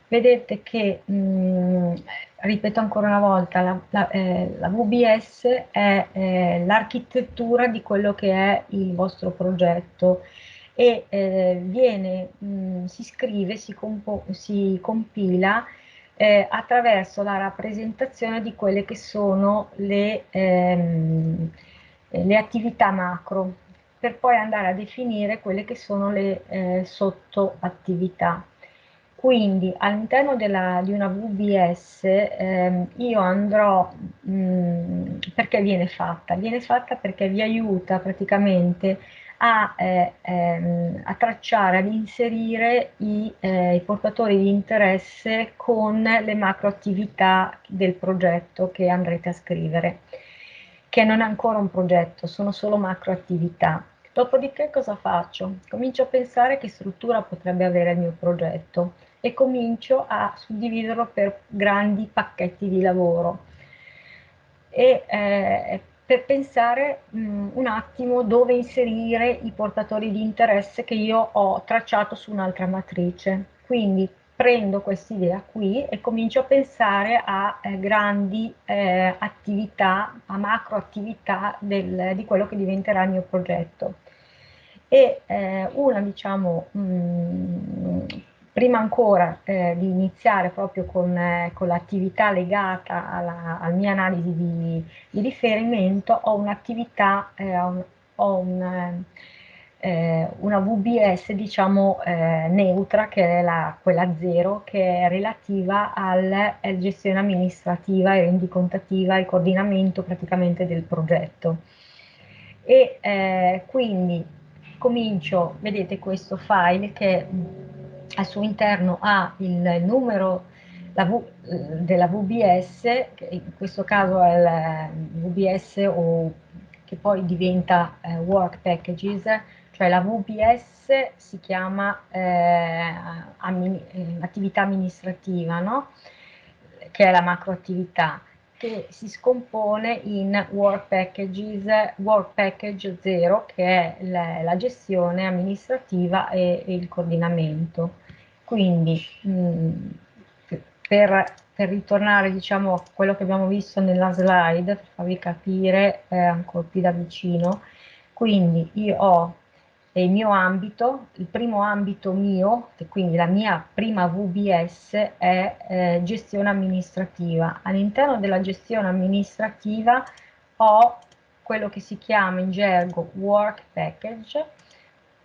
Vedete che, mh, ripeto ancora una volta, la, la, eh, la VBS è eh, l'architettura di quello che è il vostro progetto e eh, viene, mh, si scrive, si, si compila eh, attraverso la rappresentazione di quelle che sono le, ehm, le attività macro per poi andare a definire quelle che sono le eh, sottoattività. Quindi all'interno di una VBS eh, io andrò, mh, mm, perché viene fatta? Viene fatta perché vi aiuta praticamente a, eh, ehm, a tracciare, ad inserire i, eh, i, portatori di interesse con le macro attività del progetto che andrete a scrivere, che non è ancora un progetto, sono solo macro attività. Dopodiché cosa faccio? Comincio a pensare che struttura potrebbe avere il mio progetto e comincio a suddividerlo per grandi pacchetti di lavoro e eh, per pensare mh, mm, un attimo dove inserire i portatori di interesse che io ho tracciato su un'altra matrice. Quindi prendo questa idea qui e comincio a pensare a eh, grandi eh, attività, a macro attività del, di quello che diventerà il mio progetto. E eh, una, diciamo, mh, mm, prima ancora eh, di iniziare proprio con, eh, con l'attività legata alla, alla, mia analisi di, di riferimento, ho un'attività, eh, ho un, eh, una VBS diciamo eh, neutra che è la, quella zero che è relativa alla gestione amministrativa e rendicontativa e coordinamento praticamente del progetto. E eh, quindi comincio vedete questo file che al suo interno ha il numero v, della VBS, che in questo caso è il VBS o che poi diventa eh, Work Packages, cioè la VBS si chiama eh, ammin eh, attività amministrativa, no? che è la macroattività, che si scompone in Work Packages, Work Package 0, che è la, la gestione amministrativa e, e il coordinamento. Quindi mh, mm, per, per, ritornare diciamo, a quello che abbiamo visto nella slide, per farvi capire eh, ancora più da vicino, quindi io ho il mio ambito, il primo ambito mio, quindi la mia prima VBS è eh, gestione amministrativa. All'interno della gestione amministrativa ho quello che si chiama in gergo work package,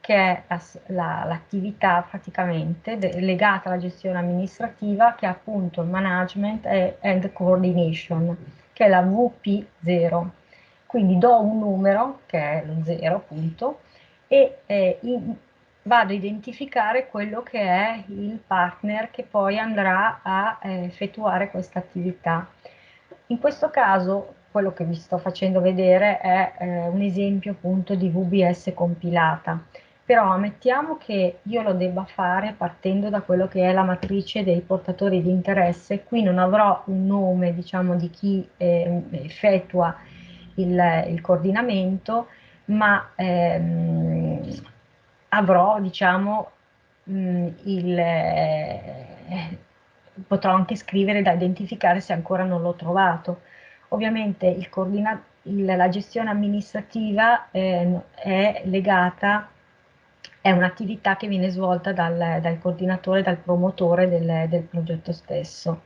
che è l'attività la, praticamente legata alla gestione amministrativa che è appunto management and coordination, che è la VP0. Quindi do un numero, che è lo 0 appunto, e eh, in, vado a identificare quello che è il partner che poi andrà a eh, effettuare questa attività. In questo caso quello che vi sto facendo vedere è eh, un esempio appunto di VBS compilata, però ammettiamo che io lo debba fare partendo da quello che è la matrice dei portatori di interesse, qui non avrò un nome diciamo di chi eh, effettua il, il, coordinamento, ma ehm, avrò diciamo mh, il... Eh, potrò anche scrivere da identificare se ancora non l'ho trovato. Ovviamente il il, la gestione amministrativa eh, è legata, è un'attività che viene svolta dal, dal, coordinatore, dal promotore del, del progetto stesso.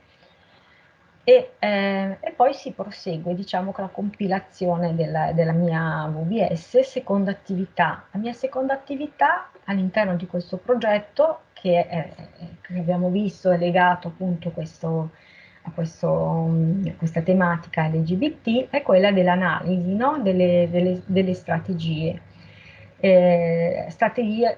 E, eh, e, poi si prosegue diciamo, con la compilazione della, della mia VBS, seconda attività. La mia seconda attività all'interno di questo progetto che, è, che abbiamo visto è legato appunto questo, a, questo, a, questa tematica LGBT è quella dell'analisi no? delle, delle, delle, strategie. Eh, strategia,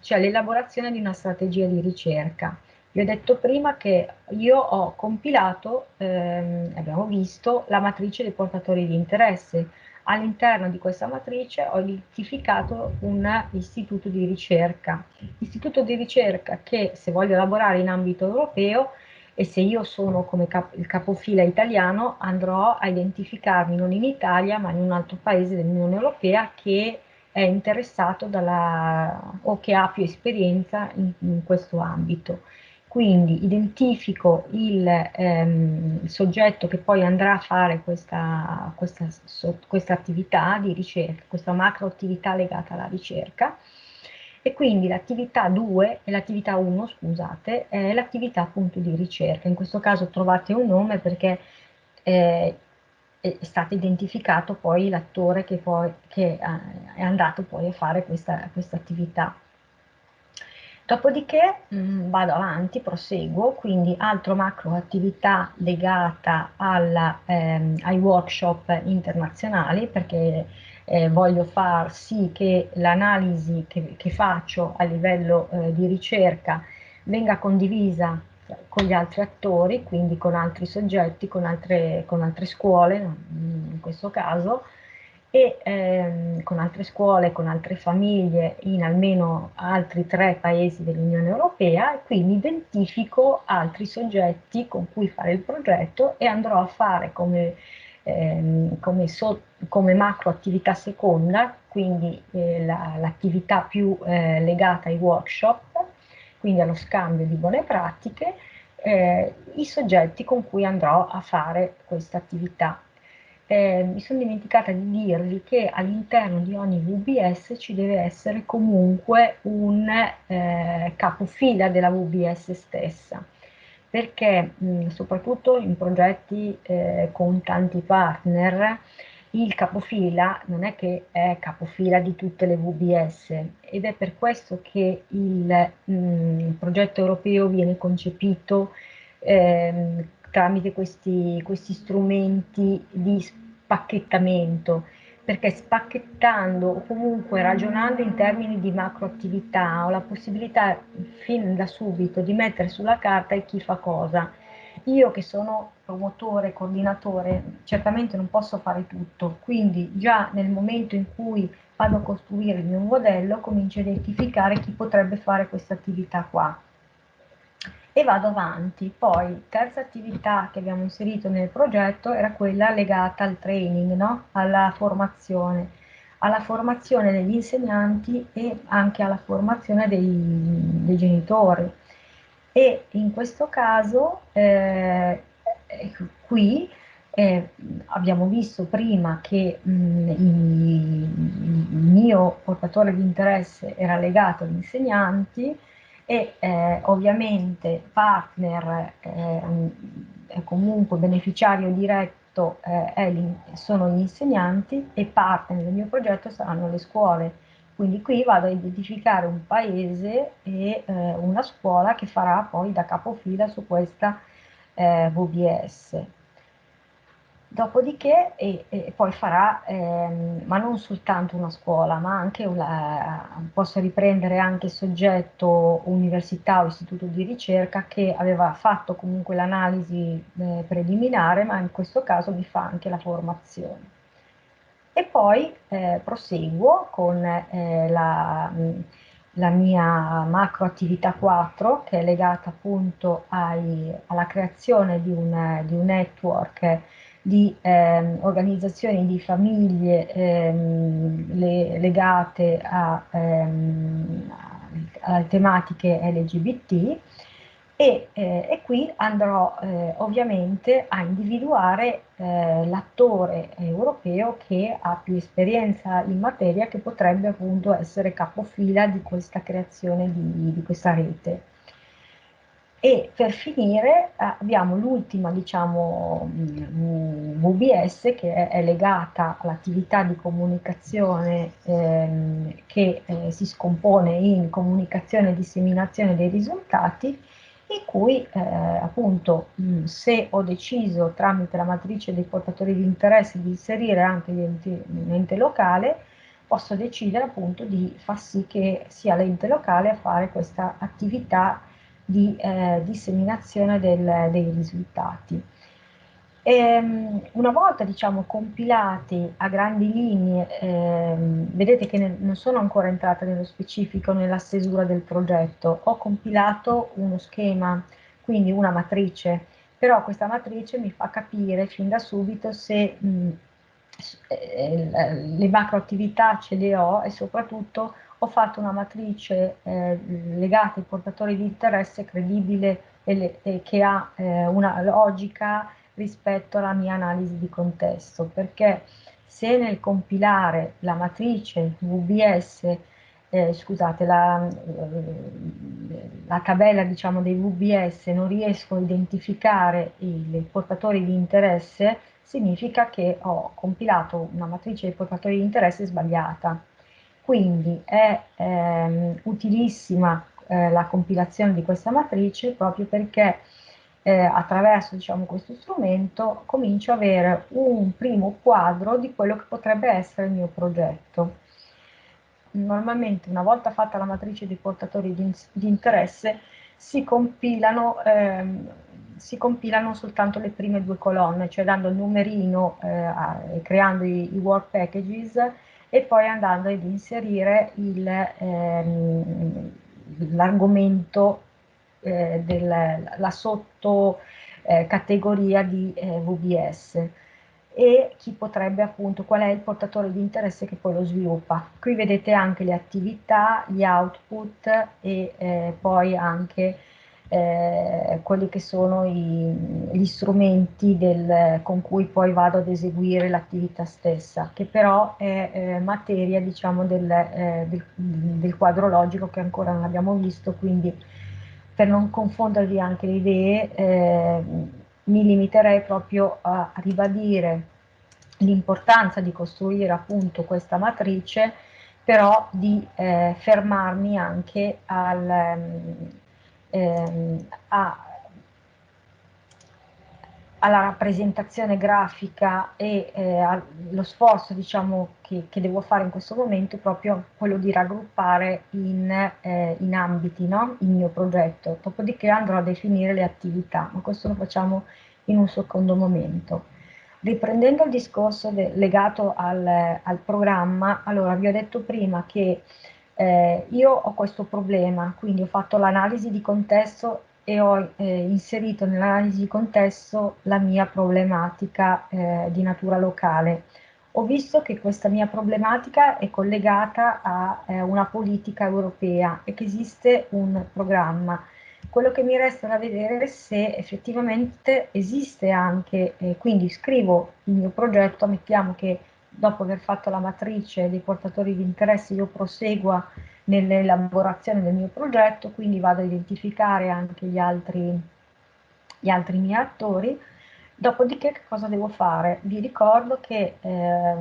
cioè l'elaborazione di una strategia di ricerca. Vi ho detto prima che io ho compilato, ehm, abbiamo visto, la matrice dei portatori di interesse, All'interno di questa matrice ho identificato un istituto di ricerca, istituto di ricerca che se voglio lavorare in ambito europeo e se io sono come cap il capofila italiano andrò a identificarmi non in Italia ma in un altro paese dell'Unione Europea che è interessato dalla, o che ha più esperienza in, in questo ambito. Quindi identifico il ehm, soggetto che poi andrà a fare questa, questa, so, questa attività di ricerca, questa macro attività legata alla ricerca, e quindi l'attività 2 e l'attività 1, scusate, è l'attività appunto di ricerca. In questo caso trovate un nome perché eh, è stato identificato poi l'attore che, che, è andato poi a fare questa, questa attività. Dopodiché mh, mm, vado avanti, proseguo, quindi altro macro attività legata alla, ehm, ai workshop internazionali perché eh, voglio far sì che l'analisi che, che, faccio a livello eh, di ricerca venga condivisa con gli altri attori, quindi con altri soggetti, con altre, con altre scuole in questo caso, e ehm, con altre scuole, con altre famiglie in almeno altri tre paesi dell'Unione Europea e quindi identifico altri soggetti con cui fare il progetto e andrò a fare come, ehm, come, so, come macro attività seconda, quindi eh, l'attività la, più eh, legata ai workshop, quindi allo scambio di buone pratiche, eh, i soggetti con cui andrò a fare questa attività eh, mi sono dimenticata di dirvi che all'interno di ogni VBS ci deve essere comunque un eh, capofila della VBS stessa, perché mh, soprattutto in progetti eh, con tanti partner il capofila non è che è capofila di tutte le VBS ed è per questo che il mh, progetto europeo viene concepito ehm, tramite questi, questi strumenti di spacchettamento, perché spacchettando o comunque ragionando in termini di macroattività ho la possibilità fin da subito di mettere sulla carta chi fa cosa. Io che sono promotore, coordinatore, certamente non posso fare tutto, quindi già nel momento in cui vado a costruire il mio modello comincio a identificare chi potrebbe fare questa attività qua e vado avanti. Poi, terza attività che abbiamo inserito nel progetto era quella legata al training, no? alla formazione, alla formazione degli insegnanti e anche alla formazione dei, dei genitori. E in questo caso, eh, qui, eh, abbiamo visto prima che mh, il, il mio portatore di interesse era legato agli insegnanti, e eh, ovviamente partner eh, comunque beneficiario diretto eh, sono gli insegnanti e partner del mio progetto saranno le scuole. Quindi qui vado a identificare un paese e eh, una scuola che farà poi da capofila su questa eh, VBS. Dopodiché, e, e poi farà, ehm, ma non soltanto una scuola, ma anche una, posso riprendere anche soggetto università o istituto di ricerca che aveva fatto comunque l'analisi eh, preliminare, ma in questo caso mi fa anche la formazione. E poi eh, proseguo con eh, la, la, mia macro attività 4, che è legata appunto ai, alla creazione di un, di un network di ehm, organizzazioni di famiglie ehm, le, legate a, ehm, alle tematiche LGBT e, eh, e qui andrò eh, ovviamente a individuare eh, l'attore europeo che ha più esperienza in materia che potrebbe appunto essere capofila di questa creazione di, di questa rete. E per finire eh, abbiamo l'ultima, diciamo, VBS che è, legata all'attività di comunicazione ehm, che eh, si scompone in comunicazione e disseminazione dei risultati, in cui eh, appunto mh, se ho deciso tramite la matrice dei portatori di interesse di inserire anche l'ente locale, posso decidere appunto di far sì che sia l'ente locale a fare questa attività di eh, disseminazione del, dei risultati. E, ehm, una volta diciamo, compilati a grandi linee, ehm, vedete che ne, non sono ancora entrata nello specifico nella stesura del progetto, ho compilato uno schema, quindi una matrice, però questa matrice mi fa capire fin da subito se mh, eh, le macro attività ce le ho e soprattutto ho fatto una matrice eh, legata ai portatori di interesse credibile e, e che ha eh, una logica rispetto alla mia analisi di contesto, perché se nel compilare la matrice VBS, eh, scusate, la, la, tabella diciamo, dei VBS non riesco a identificare i portatori di interesse, significa che ho compilato una matrice dei portatori di interesse sbagliata quindi è ehm, utilissima eh, la compilazione di questa matrice proprio perché eh, attraverso diciamo, questo strumento comincio ad avere un primo quadro di quello che potrebbe essere il mio progetto. Normalmente una volta fatta la matrice di portatori di, di interesse si compilano, ehm, si compilano, soltanto le prime due colonne, cioè dando il numerino e eh, creando i, i work packages e poi andando ad inserire ehm, l'argomento eh, della sottocategoria eh, di eh, VBS e chi potrebbe appunto, qual è il portatore di interesse che poi lo sviluppa. Qui vedete anche le attività, gli output e eh, poi anche eh, quelli che sono i, gli strumenti del, con cui poi vado ad eseguire l'attività stessa, che però è eh, materia diciamo, del, eh, del, del, quadro logico che ancora non abbiamo visto, quindi per non confondervi anche le idee eh, mi limiterei proprio a ribadire l'importanza di costruire appunto questa matrice, però di eh, fermarmi anche al ehm, a, alla rappresentazione grafica e eh, allo sforzo diciamo, che, che, devo fare in questo momento è proprio quello di raggruppare in, eh, in ambiti no? il mio progetto, dopodiché andrò a definire le attività, ma questo lo facciamo in un secondo momento. Riprendendo il discorso legato al, al, programma, allora vi ho detto prima che eh, io ho questo problema, quindi ho fatto l'analisi di contesto e ho eh, inserito nell'analisi di contesto la mia problematica eh, di natura locale. Ho visto che questa mia problematica è collegata a eh, una politica europea e che esiste un programma. Quello che mi resta da vedere è se effettivamente esiste anche, eh, quindi scrivo il mio progetto, mettiamo che dopo aver fatto la matrice dei portatori di interesse, io prosegua nell'elaborazione del mio progetto, quindi vado a identificare anche gli altri, gli altri miei attori. Dopodiché che cosa devo fare? Vi ricordo che eh,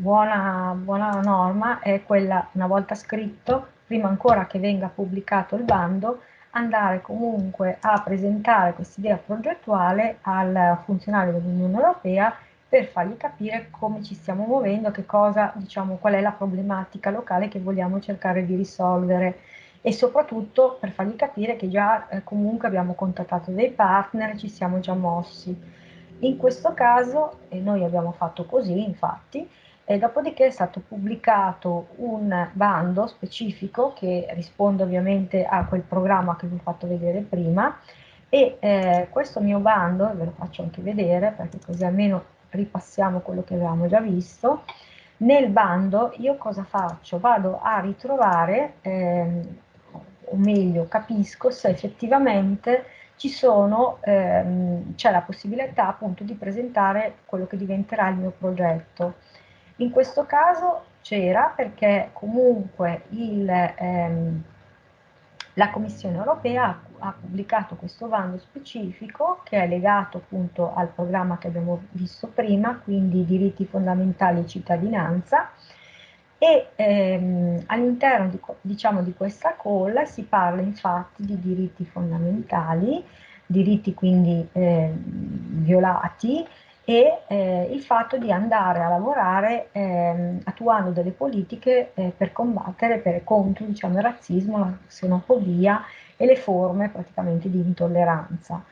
buona, buona norma è quella, una volta scritto, prima ancora che venga pubblicato il bando, andare comunque a presentare questa idea progettuale al funzionario dell'Unione Europea per fargli capire come ci stiamo muovendo, che cosa, diciamo, qual è la problematica locale che vogliamo cercare di risolvere e soprattutto per fargli capire che già eh, comunque abbiamo contattato dei partner, ci siamo già mossi. In questo caso, e noi abbiamo fatto così infatti, e dopodiché è stato pubblicato un bando specifico che risponde ovviamente a quel programma che vi ho fatto vedere prima e eh, questo mio bando, ve lo faccio anche vedere perché così almeno ripassiamo quello che avevamo già visto, nel bando io cosa faccio? Vado a ritrovare, eh, o meglio capisco se effettivamente ci sono, ehm, c'è la possibilità appunto di presentare quello che diventerà il mio progetto. In questo caso c'era perché comunque il, ehm, la Commissione europea ha, ha, pubblicato questo bando specifico che è legato appunto al programma che abbiamo visto prima, quindi diritti fondamentali e cittadinanza, e ehm, all'interno di, diciamo, di questa call si parla infatti di diritti fondamentali, diritti quindi eh, violati, e eh, il fatto di andare a lavorare eh, attuando delle politiche eh, per combattere per, contro diciamo, il razzismo, la xenofobia e le forme praticamente di intolleranza.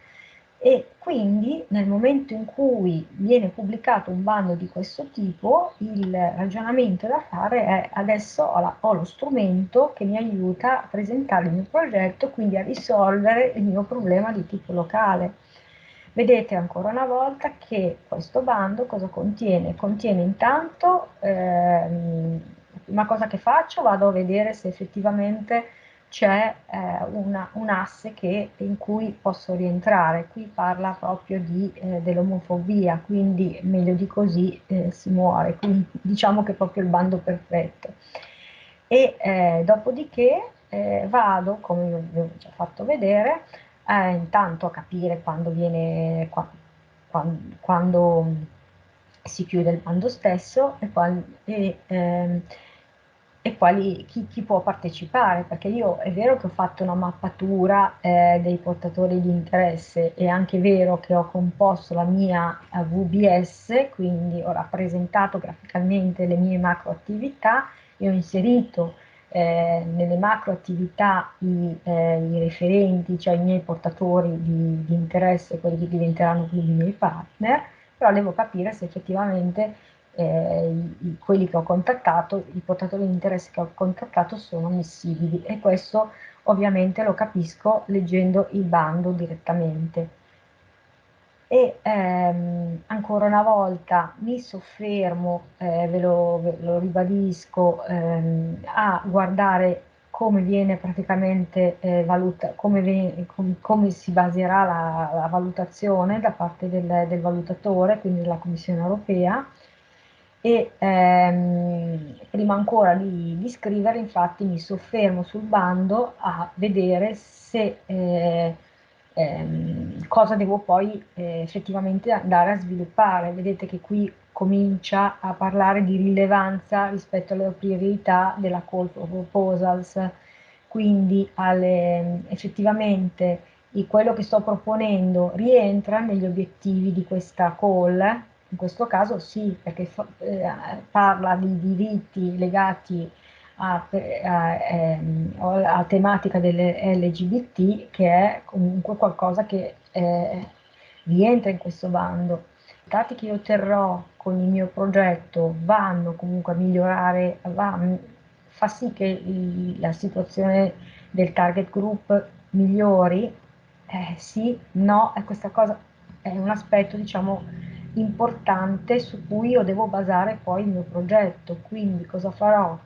E quindi nel momento in cui viene pubblicato un bando di questo tipo, il ragionamento da fare è adesso ho, la, ho lo strumento che mi aiuta a presentare il mio progetto, quindi a risolvere il mio problema di tipo locale Vedete ancora una volta che questo bando cosa contiene? Contiene intanto, ehm, una cosa che faccio, vado a vedere se effettivamente c'è eh, un asse che, in cui posso rientrare. Qui parla proprio eh, dell'omofobia, quindi meglio di così eh, si muore, quindi diciamo che è proprio il bando perfetto. E eh, dopodiché eh, vado, come vi ho già fatto vedere, eh, intanto a capire quando viene, qua, quando, quando, si chiude il bando stesso e, qual, e, ehm, e quali, chi, chi, può partecipare, perché io è vero che ho fatto una mappatura eh, dei portatori di interesse, è anche vero che ho composto la mia eh, VBS, quindi ho rappresentato graficamente le mie macro attività e ho inserito eh, nelle macro attività i, eh, i, referenti, cioè i miei portatori di, di, interesse, quelli che diventeranno quindi i miei partner, però devo capire se effettivamente eh, i, quelli che ho contattato, i portatori di interesse che ho contattato sono ammissibili. E questo ovviamente lo capisco leggendo il bando direttamente e ehm, ancora una volta mi soffermo, eh, ve, lo, ve, lo, ribadisco, ehm, a guardare come viene praticamente eh, valuta, come, viene, com, come, si baserà la, la, valutazione da parte del, del, valutatore, quindi della Commissione europea, e ehm, prima ancora di, di, scrivere infatti mi soffermo sul bando a vedere se eh, ehm, cosa devo poi eh, effettivamente andare a sviluppare. Vedete che qui comincia a parlare di rilevanza rispetto alle priorità della call for proposals, quindi alle, effettivamente quello che sto proponendo rientra negli obiettivi di questa call, in questo caso sì, perché eh, parla di diritti legati a, a, ehm, a, tematica delle LGBT che è comunque qualcosa che eh, rientra in questo bando. I dati che io otterrò con il mio progetto vanno comunque a migliorare, va, fa sì che il, la situazione del target group migliori, eh, sì, no, e questa cosa è un aspetto diciamo importante su cui io devo basare poi il mio progetto, quindi cosa farò?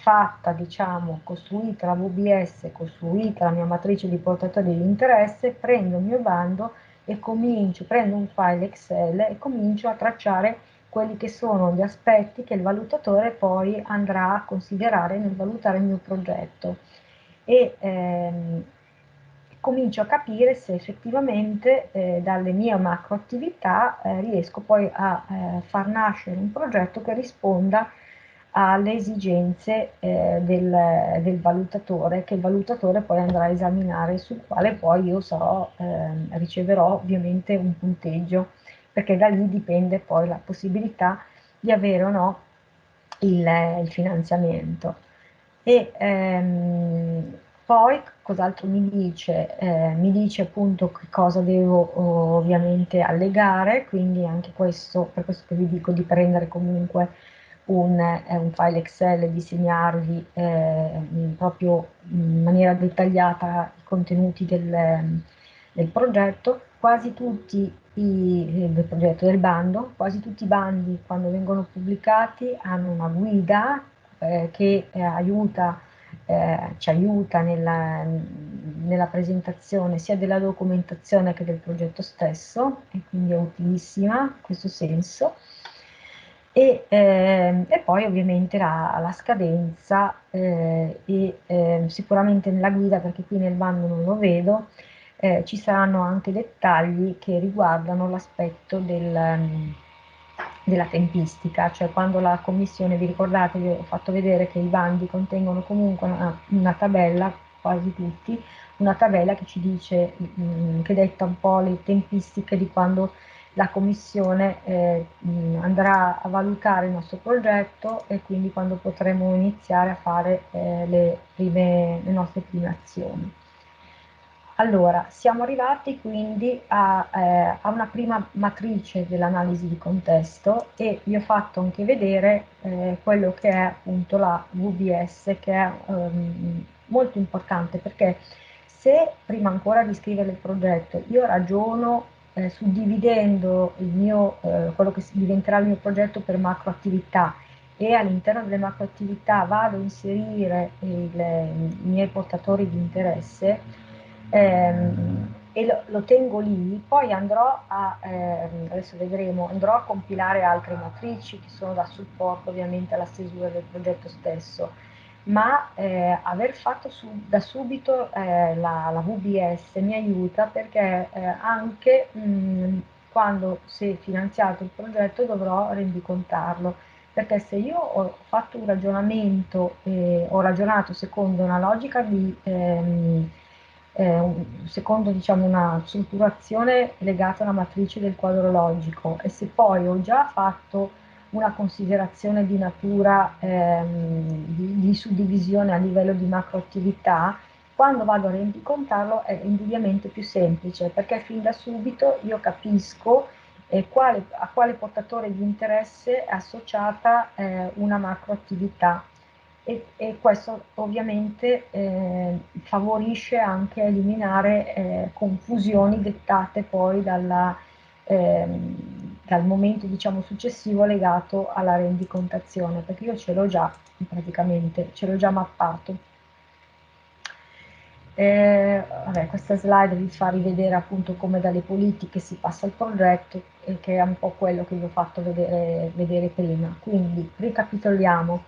Fatta, diciamo, costruita la VBS, costruita la mia matrice di portatori di interesse, prendo il mio bando e comincio, prendo un file Excel e comincio a tracciare quelli che sono gli aspetti che il valutatore poi andrà a considerare nel valutare il mio progetto. E ehm, comincio a capire se effettivamente eh, dalle mie macro attività eh, riesco poi a eh, far nascere un progetto che risponda alle esigenze eh, del, del, valutatore, che il valutatore poi andrà a esaminare, sul quale poi io sarò, eh, riceverò ovviamente un punteggio, perché da lì dipende poi la possibilità di avere o no il, il finanziamento. E ehm, poi cos'altro mi dice? Eh, mi dice appunto che cosa devo ovviamente allegare, quindi anche questo, per questo che vi dico di prendere comunque un, eh, un file Excel e disegnarvi eh, proprio in maniera dettagliata i contenuti del, del progetto. Quasi tutti i, del progetto del bando, quasi tutti i bandi quando vengono pubblicati hanno una guida eh, che eh, aiuta eh, ci aiuta nella, nella, presentazione sia della documentazione che del progetto stesso e quindi è utilissima in questo senso. E, eh, e poi ovviamente la, la scadenza eh, e ehm, sicuramente nella guida, perché qui nel bando non lo vedo, eh, ci saranno anche dettagli che riguardano l'aspetto del della tempistica, cioè quando la commissione, vi ricordate, vi ho fatto vedere che i bandi contengono comunque una, una tabella, quasi tutti, una tabella che ci dice, mh, mm, che detta un po' le tempistiche di quando la commissione eh, mh, andrà a valutare il nostro progetto e quindi quando potremo iniziare a fare eh, le, prime, le nostre prime azioni. Allora, siamo arrivati quindi a, eh, a una prima matrice dell'analisi di contesto e vi ho fatto anche vedere eh, quello che è appunto la VBS, che è um, molto importante perché se prima ancora di scrivere il progetto io ragiono eh, suddividendo mio, eh, quello che diventerà il mio progetto per macro attività e all'interno delle macro attività vado a inserire il, i miei portatori di interesse, ehm, e lo, lo, tengo lì, poi andrò a, ehm, adesso vedremo, andrò a compilare altre matrici che sono da supporto ovviamente alla stesura del progetto stesso, ma eh, aver fatto su, da subito eh, la, la, VBS mi aiuta perché eh, anche mh, quando si è finanziato il progetto dovrò rendicontarlo. Perché se io ho fatto un ragionamento, eh, ho ragionato secondo una logica di ehm, eh, secondo diciamo, una strutturazione legata alla matrice del quadro logico e se poi ho già fatto una considerazione di natura ehm, di, di, suddivisione a livello di macroattività, quando vado a rendicontarlo è indubbiamente più semplice perché fin da subito io capisco eh, quale, a quale portatore di interesse è associata eh, una macroattività. E, e questo ovviamente eh, favorisce anche eliminare eh, confusioni dettate poi dalla, ehm, dal momento diciamo, successivo legato alla rendicontazione, perché io ce l'ho già praticamente, ce l'ho già mappato. Eh, vabbè, questa slide vi fa rivedere appunto come dalle politiche si passa al progetto, e che è un po' quello che vi ho fatto vedere, vedere prima. Quindi ricapitoliamo.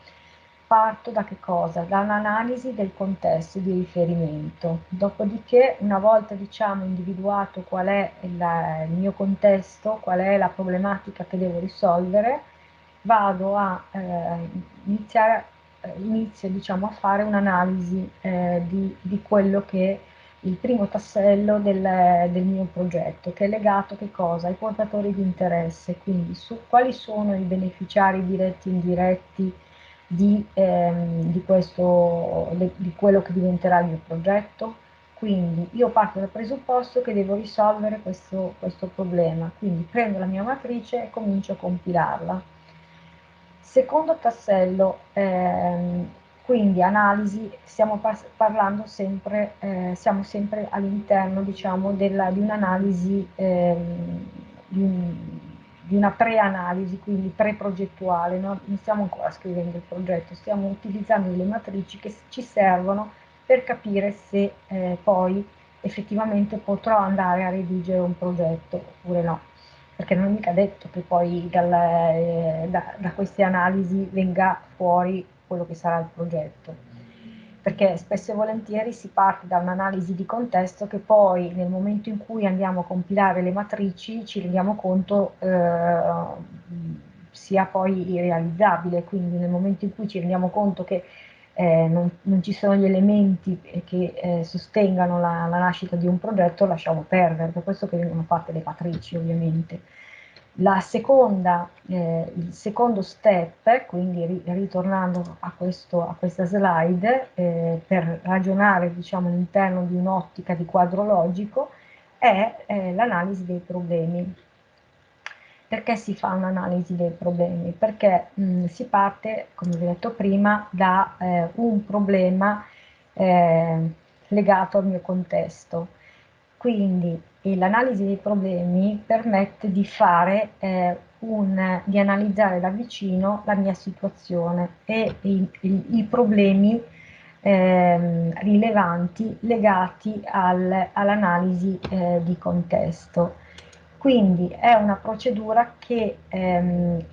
Parto da che cosa? Da un'analisi del contesto di riferimento. Dopodiché, una volta diciamo individuato qual è il, il mio contesto, qual è la problematica che devo risolvere, vado a eh, iniziare, eh, inizio diciamo a fare un'analisi eh, di, di, quello che è il primo tassello del, del, mio progetto, che è legato ai portatori di interesse, quindi su quali sono i beneficiari diretti e indiretti di, ehm, di, questo, di quello che diventerà il mio progetto. Quindi io parto dal presupposto che devo risolvere questo, questo problema, quindi prendo la mia matrice e comincio a compilarla. Secondo tassello, ehm, quindi analisi, stiamo parlando sempre, eh, siamo sempre all'interno diciamo, di un'analisi ehm, di un, di una pre-analisi, quindi pre-progettuale, no? non stiamo ancora scrivendo il progetto, stiamo utilizzando delle matrici che ci servono per capire se eh, poi effettivamente potrò andare a redigere un progetto oppure no, perché non è mica detto che poi dal, eh, da, da queste analisi venga fuori quello che sarà il progetto perché spesso e volentieri si parte da un'analisi di contesto che poi nel momento in cui andiamo a compilare le matrici ci rendiamo conto, eh, sia poi irrealizzabile, quindi nel momento in cui ci rendiamo conto che eh, non, non, ci sono gli elementi che eh, sostengano la, la, nascita di un progetto, lasciamo perdere, per questo che vengono fatte le matrici ovviamente. Seconda, eh, il secondo step, quindi ri, ritornando a, questo, a, questa slide, eh, per ragionare diciamo, all'interno di un'ottica di quadro logico, è eh, l'analisi dei problemi. Perché si fa un'analisi dei problemi? Perché mh, si parte, come vi ho detto prima, da eh, un problema eh, legato al mio contesto. Quindi l'analisi dei problemi permette di fare eh, un, di analizzare da vicino la mia situazione e i, i, i problemi eh, rilevanti legati al, all'analisi eh, di contesto. Quindi è una procedura che ehm,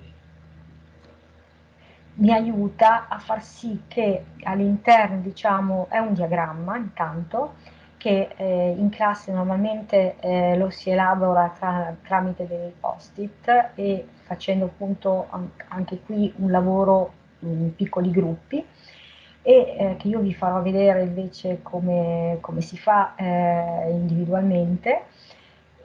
mi aiuta a far sì che all'interno, diciamo, è un diagramma intanto, che eh, in classe normalmente eh, lo si elabora tra, tramite dei post-it e facendo appunto anche qui un lavoro in piccoli gruppi. E eh, che io vi farò vedere invece come, come si fa eh, individualmente.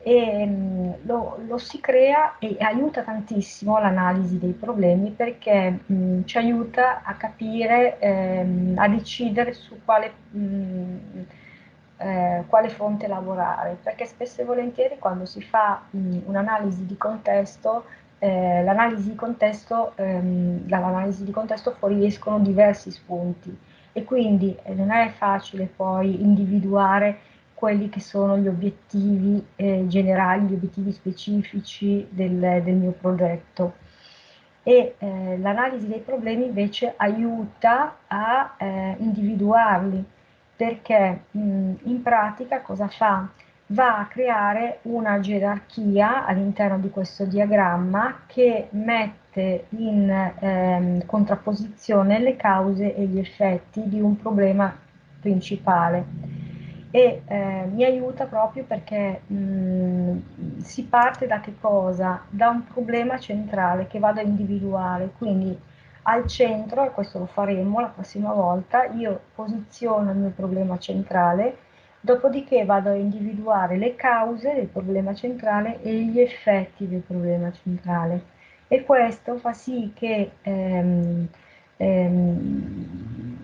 E mm, lo, lo, si crea e aiuta tantissimo l'analisi dei problemi perché mh, mm, ci aiuta a capire, ehm, a decidere su quale, mh, mm, eh, quale, fronte lavorare, perché spesso e volentieri quando si fa un'analisi di contesto, eh, l'analisi di contesto, ehm, dall'analisi di contesto fuoriescono diversi spunti e quindi eh, non è facile poi individuare quelli che sono gli obiettivi eh, generali, gli obiettivi specifici del, del mio progetto. E eh, l'analisi dei problemi invece aiuta a eh, individuarli, perché mh, in pratica cosa fa? Va a creare una gerarchia all'interno di questo diagramma che mette in ehm, contrapposizione le cause e gli effetti di un problema principale e eh, mi aiuta proprio perché mh, si parte da che cosa? Da un problema centrale che vado a individuare, quindi al centro, e questo lo faremo la prossima volta, io posiziono il mio problema centrale, dopodiché vado a individuare le cause del problema centrale e gli effetti del problema centrale. E questo fa sì che ehm, ehm,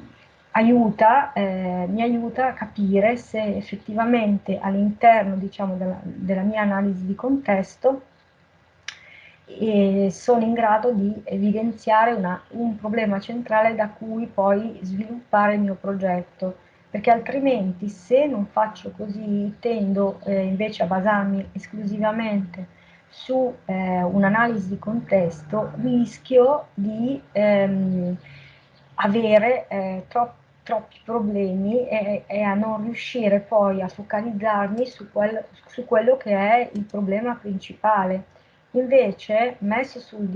aiuta, eh, mi aiuta a capire se effettivamente all'interno diciamo, della, della, mia analisi di contesto eh, sono in grado di evidenziare una, un problema centrale da cui poi sviluppare il mio progetto perché altrimenti se non faccio così tendo eh, invece a basarmi esclusivamente su eh, un'analisi di contesto rischio di ehm, avere eh, troppo troppi problemi e, e, a non riuscire poi a focalizzarmi su, quel, su, quello che è il problema principale. Invece, messo sul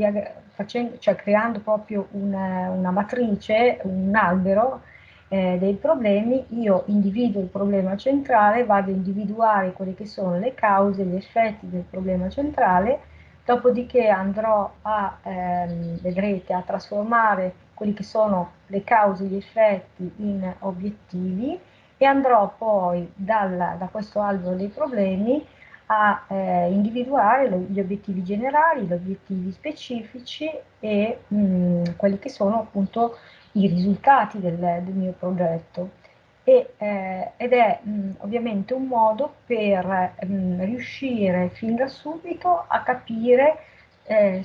facendo, cioè creando proprio una, una matrice, un albero eh, dei problemi, io individuo il problema centrale, vado a individuare quelle che sono le cause, gli effetti del problema centrale, dopodiché andrò a, ehm, vedrete, a trasformare quelli che sono le cause, gli effetti in obiettivi e andrò poi dal, da questo albero dei problemi a eh, individuare gli obiettivi generali, gli obiettivi specifici e mh, mm, quelli che sono appunto i risultati del, del mio progetto. E, eh, ed è mh, mm, ovviamente un modo per mh, mm, riuscire fin da subito a capire eh,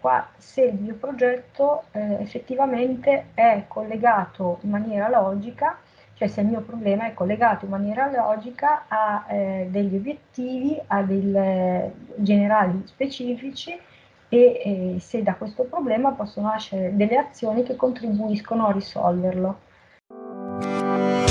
qua, se il mio progetto eh, effettivamente è collegato in maniera logica, cioè se il mio problema è collegato in maniera logica a eh, degli obiettivi, a dei eh, generali specifici e eh, se da questo problema possono nascere delle azioni che contribuiscono a risolverlo.